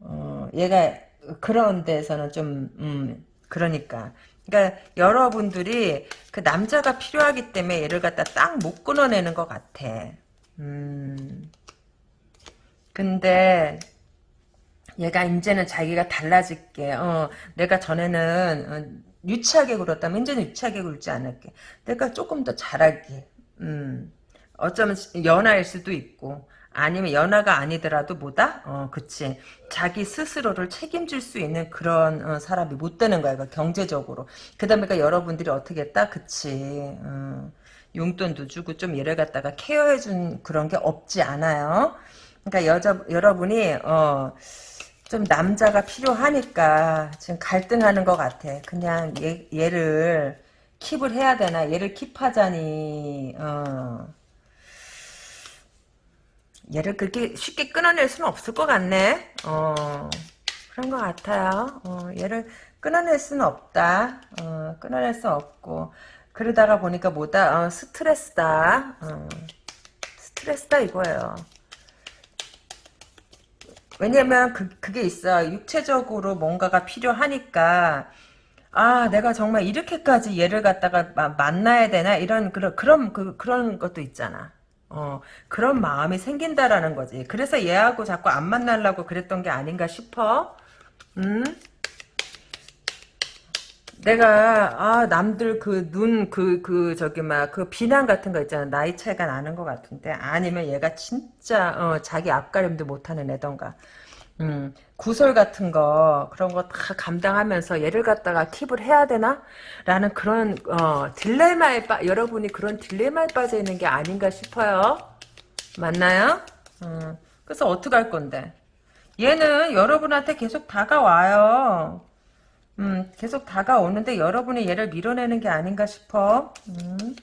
어, 얘가 그런 데서는 좀 음, 그러니까. 그러니까 여러분들이 그 남자가 필요하기 때문에 얘를 갖다 딱 못 끊어내는 것 같아. 음. 근데 얘가 이제는 자기가 달라질게. 어, 내가 전에는 어, 유치하게 굴었다면 이제는 유치하게 굴지 않을게. 내가 조금 더 잘할게. 음. 어쩌면 연하일 수도 있고 아니면 연하가 아니더라도 뭐다? 어, 그치. 자기 스스로를 책임질 수 있는 그런 어, 사람이 못 되는 거야. 그러니까 경제적으로. 그 다음에 그러니까 여러분들이 어떻게 했다? 그치. 어. 용돈도 주고 좀 얘를 갖다가 케어해준 그런 게 없지 않아요. 그러니까 여자 여러분이 어, 좀 남자가 필요하니까 지금 갈등하는 것 같아. 그냥 얘, 얘를 킵을 해야 되나? 얘를 킵하자니 어. 얘를 그렇게 쉽게 끊어낼 수는 없을 것 같네. 어, 그런 것 같아요. 어, 얘를 끊어낼 수는 없다. 어, 끊어낼 수 없고 그러다가 보니까 뭐다 어, 스트레스다 어, 스트레스다 이거예요 왜냐면 그, 그게 있어 육체적으로 뭔가가 필요하니까 아 내가 정말 이렇게까지 얘를 갖다가 마, 만나야 되나? 이런 그런 그런 그, 그런 것도 있잖아. 어 그런 마음이 생긴다라는 거지. 그래서 얘하고 자꾸 안 만나려고 그랬던 게 아닌가 싶어. 음 내가 아 남들 그눈그그 저기 막 그 비난 같은 거 있잖아 나이 차이가 나는 것 같은데 아니면 얘가 진짜 어, 자기 앞가림도 못하는 애던가 음, 구설 같은 거 그런 거 다 감당하면서 얘를 갖다가 킵을 해야 되나? 라는 그런 어, 딜레마에 빠 여러분이 그런 딜레마에 빠져 있는 게 아닌가 싶어요. 맞나요? 음, 그래서 어떻게 할 건데? 얘는 여러분한테 계속 다가와요. 음, 계속 다가오는데 여러분이 얘를 밀어내는 게 아닌가 싶어. 음,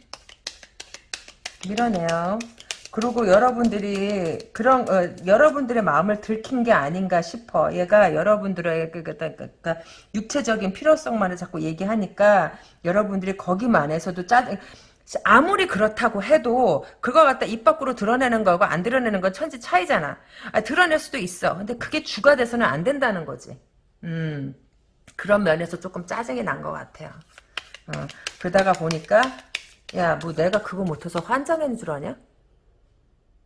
밀어내요. 그리고 여러분들이 그런 어, 여러분들의 마음을 들킨 게 아닌가 싶어. 얘가 여러분들의 그, 그, 그, 그, 그 육체적인 필요성만을 자꾸 얘기하니까 여러분들이 거기만에서도 짜증 아무리 그렇다고 해도 그거 갖다 입 밖으로 드러내는 거고 안 드러내는 건 천지 차이잖아. 아, 드러낼 수도 있어. 근데 그게 주가 돼서는 안 된다는 거지. 음. 그런 면에서 조금 짜증이 난 것 같아요. 어, 그러다가 보니까 야 뭐 내가 그거 못해서 환장인 줄 아냐?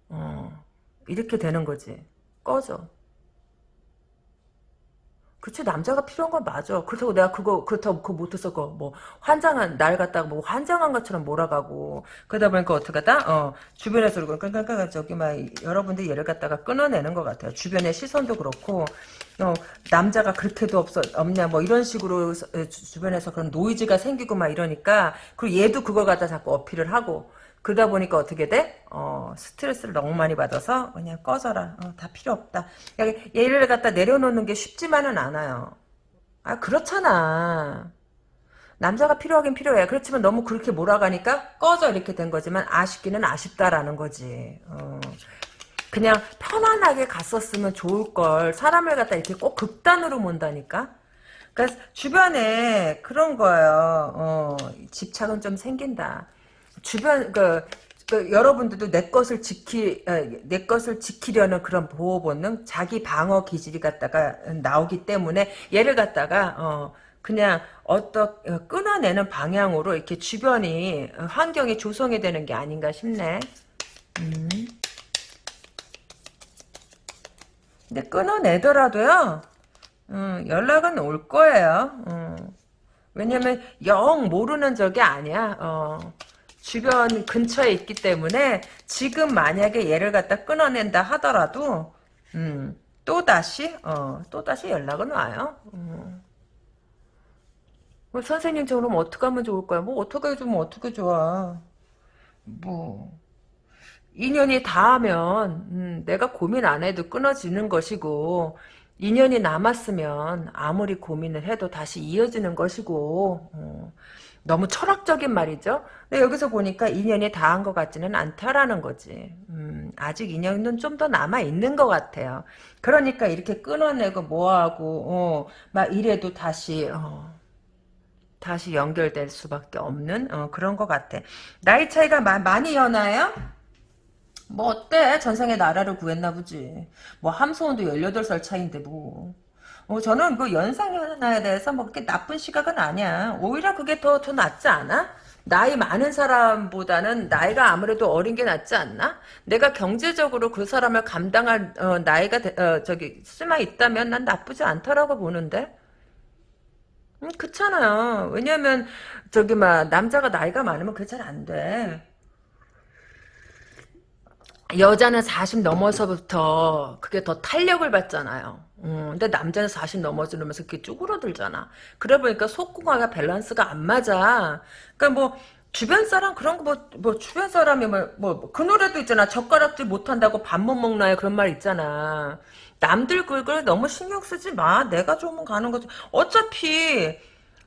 어, 이렇게 되는 거지. 꺼져. 그치 남자가 필요한 건 맞아. 그렇다고 내가 그거 그렇다고 그거 못해서 그뭐 환장한 날 갖다가 뭐 환장한 것처럼 몰아가고 그러다 보니까 어떻게 하다 어 주변에서 그러고 깡깡깡 저기 막 여러분들 얘를 갖다가 끊어내는 것 같아요. 주변의 시선도 그렇고 어 남자가 그렇게도 없어 없냐 뭐 이런 식으로 주변에서 그런 노이즈가 생기고 막 이러니까 그리고 얘도 그걸 갖다 자꾸 어필을 하고 그러다 보니까 어떻게 돼? 어, 스트레스를 너무 많이 받아서 그냥 꺼져라. 어, 다 필요 없다. 얘를 갖다 내려놓는 게 쉽지만은 않아요. 아, 그렇잖아. 남자가 필요하긴 필요해. 그렇지만 너무 그렇게 몰아가니까 꺼져 이렇게 된 거지만 아쉽기는 아쉽다라는 거지. 어. 그냥 편안하게 갔었으면 좋을 걸 사람을 갖다 이렇게 꼭 극단으로 몬다니까. 그러니까 주변에 그런 거예요. 어, 집착은 좀 생긴다. 주변 그, 그 여러분들도 내 것을 지키 어, 내 것을 지키려는 그런 보호 본능, 자기 방어 기질이 갖다가 나오기 때문에 얘를 갖다가 어 그냥 어떤 어, 끊어내는 방향으로 이렇게 주변이 어, 환경이 조성이 되는 게 아닌가 싶네. 음. 근데 끊어내더라도요. 음, 연락은 올 거예요. 음. 왜냐면 영 모르는 적이 아니야. 어. 주변 근처에 있기 때문에 지금 만약에 얘를 갖다 끊어낸다 하더라도 음, 또 다시 어, 또 다시 연락은 와요. 음. 뭐 선생님 저 그럼 어떻게 하면 좋을까요? 뭐 어떻게 해주면 어떻게 좋아. 뭐 인연이 닿으면 음, 내가 고민 안 해도 끊어지는 것이고 인연이 남았으면 아무리 고민을 해도 다시 이어지는 것이고 어, 너무 철학적인 말이죠. 근데 여기서 보니까 인연이 닿은 것 같지는 않다라는 거지. 음, 아직 인연은 좀 더 남아 있는 것 같아요. 그러니까 이렇게 끊어내고 뭐하고 어, 막 이래도 다시 어, 다시 연결될 수밖에 없는 어, 그런 것 같아. 나이 차이가 마, 많이 연하요? 뭐 어때? 전생에 나라를 구했나 보지. 뭐 함소원도 18살 차이인데 뭐. 어, 저는 그 연상연하에 대해서 뭐 그렇게 나쁜 시각은 아니야. 오히려 그게 더, 더 낫지 않아? 나이 많은 사람보다는 나이가 아무래도 어린 게 낫지 않나? 내가 경제적으로 그 사람을 감당할 어, 나이가 되- 어, 저기 수마 있다면 난 나쁘지 않다라고 보는데. 음, 그렇잖아요. 왜냐면 저기 막 남자가 나이가 많으면 그게 잘 안 돼. 여자는 40 넘어서부터 그게 더 탄력을 받잖아요. 음, 근데 남자는 40 넘어지면서 그게 쭈그러들잖아. 그래 보니까 속궁합과 밸런스가 안 맞아. 그러니까 뭐 주변 사람 그런 거 뭐 뭐 주변 사람이 뭐뭐그 노래도 있잖아. 젓가락질 못 한다고 밥 못 먹나요? 그런 말 있잖아. 남들 그걸 너무 신경 쓰지 마. 내가 좋으면 가는 거지. 어차피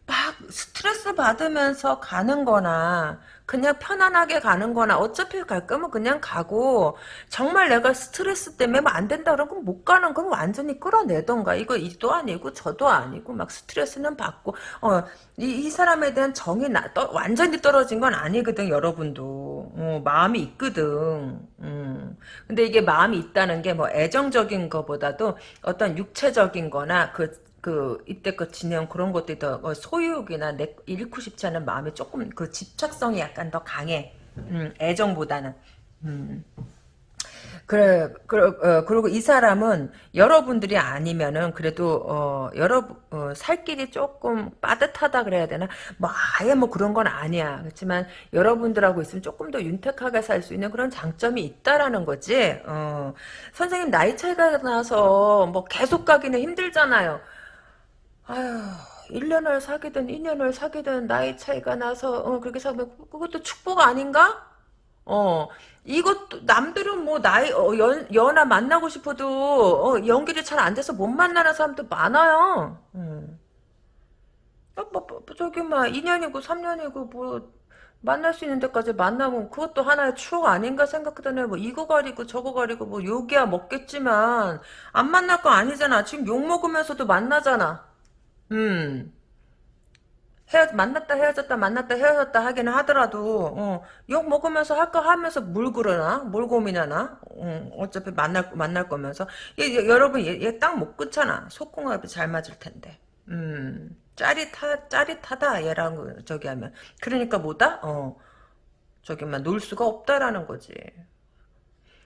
막 스트레스 받으면서 가는 거나 그냥 편안하게 가는 거나 어차피 갈 거면 그냥 가고 정말 내가 스트레스 때문에 뭐 안 된다 그러면 못 가는 건 완전히 끌어내던가. 이거 이도 아니고 저도 아니고 막 스트레스는 받고. 어, 이, 이 사람에 대한 정이 나, 떠, 완전히 떨어진 건 아니거든 여러분도. 어, 마음이 있거든. 음. 근데 이게 마음이 있다는 게 뭐 애정적인 거보다도 어떤 육체적인 거나 그 그 이때껏 지내온 그런 것들이 더 어, 소유욕이나 내 잃고 싶지 않은 마음이 조금 그 집착성이 약간 더 강해. 음, 애정보다는. 음. 그래, 그러, 어, 그리고 이 사람은 여러분들이 아니면은 그래도 어, 여러 어, 살 길이 조금 빠듯하다 그래야 되나? 뭐 아예 뭐 그런 건 아니야. 그렇지만 여러분들하고 있으면 조금 더 윤택하게 살 수 있는 그런 장점이 있다라는 거지. 어, 선생님 나이 차이가 나서 뭐 계속 가기는 힘들잖아요. 아휴, 1년을 사귀든 2년을 사귀든 나이 차이가 나서 어, 그렇게 사면 그것도 축복 아닌가? 어, 이것도 남들은 뭐 나이 어, 연 연하 만나고 싶어도 어, 연결이 잘 안 돼서 못 만나는 사람도 많아요. 음. 어, 뭐, 뭐, 뭐, 저기 막 2년이고 3년이고 뭐 만날 수 있는 데까지 만나면 그것도 하나의 추억 아닌가 생각하더니 뭐 이거 가리고 저거 가리고 뭐 욕이야 먹겠지만 안 만날 거 아니잖아. 지금 욕 먹으면서도 만나잖아. 음. 헤어 만났다 헤어졌다 만났다 헤어졌다 하기는 하더라도 어, 욕 먹으면서 할 거 하면서 뭘 그러나? 뭘 고민하나? 어, 어차피 만날 만날 거면서. 얘, 얘, 여러분 얘딱못 끊잖아 속궁합이 잘 맞을 텐데. 음. 짜릿하 짜릿하다 얘랑 그 저기 하면. 그러니까 뭐다? 어. 저기만 놀 수가 없다라는 거지.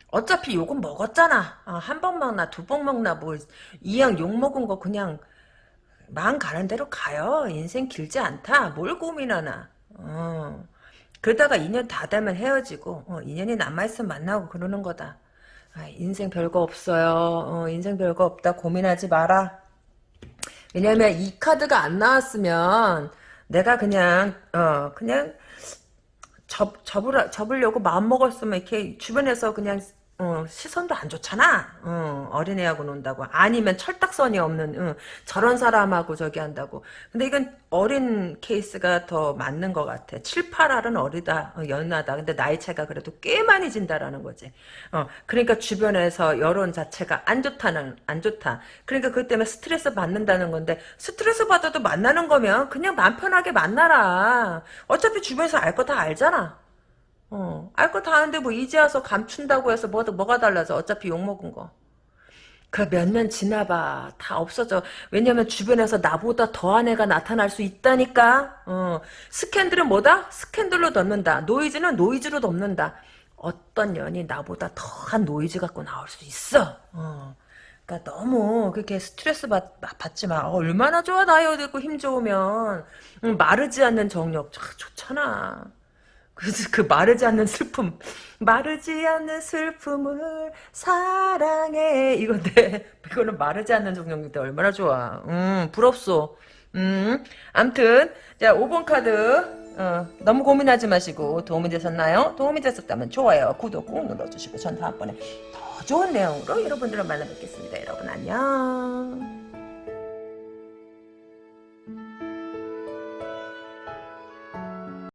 어차피 욕은 먹었잖아. 어, 한번 먹나 두 번 먹나 뭐 이왕 욕 먹은 거 그냥 마음 가는 대로 가요. 인생 길지 않다. 뭘 고민하나. 어. 그러다가 인연 다 되면 헤어지고 어, 인연이 남아있으면 만나고 그러는 거다. 아, 인생 별거 없어요. 어, 인생 별거 없다. 고민하지 마라. 왜냐면 이 카드가 안 나왔으면 내가 그냥 어 그냥 접 접으라 접으려고 마음 먹었으면 이렇게 주변에서 그냥 어, 시선도 안 좋잖아. 어, 어린애하고 논다고. 아니면 철딱선이 없는 어, 저런 사람하고 저기 한다고. 근데 이건 어린 케이스가 더 맞는 것 같아. 7, 8알은 어리다. 어, 연하다. 근데 나이 차이가 그래도 꽤 많이 진다라는 거지. 어, 그러니까 주변에서 여론 자체가 안 좋다는 안 좋다. 그러니까 그것 때문에 스트레스 받는다는 건데 스트레스 받아도 만나는 거면 그냥 마음 편하게 만나라. 어차피 주변에서 알 거 다 알잖아. 어, 알 거 다 아는데 뭐 이제 와서 감춘다고 해서 뭐, 뭐가 달라져. 어차피 욕먹은 거. 그 몇 년 지나봐. 다 없어져. 왜냐면 주변에서 나보다 더한 애가 나타날 수 있다니까. 어, 스캔들은 뭐다? 스캔들로 덮는다. 노이즈는 노이즈로 덮는다. 어떤 년이 나보다 더한 노이즈 갖고 나올 수 있어. 어. 그러니까 너무 그렇게 스트레스 받, 받지 마. 어, 얼마나 좋아 나이 어리고 힘 좋으면 응, 마르지 않는 정력 참 좋잖아. 그래서 그 마르지 않는 슬픔 마르지 않는 슬픔을 사랑해 이건데 이거는 마르지 않는 정령인데 얼마나 좋아 음 부럽소 음, 암튼, 자, 5번 카드. 어, 너무 고민하지 마시고 도움이 되셨나요? 도움이 되셨다면 좋아요, 구독 꾹 눌러주시고 전 다음번에 더 좋은 내용으로 여러분들을 만나 뵙겠습니다. 여러분 안녕.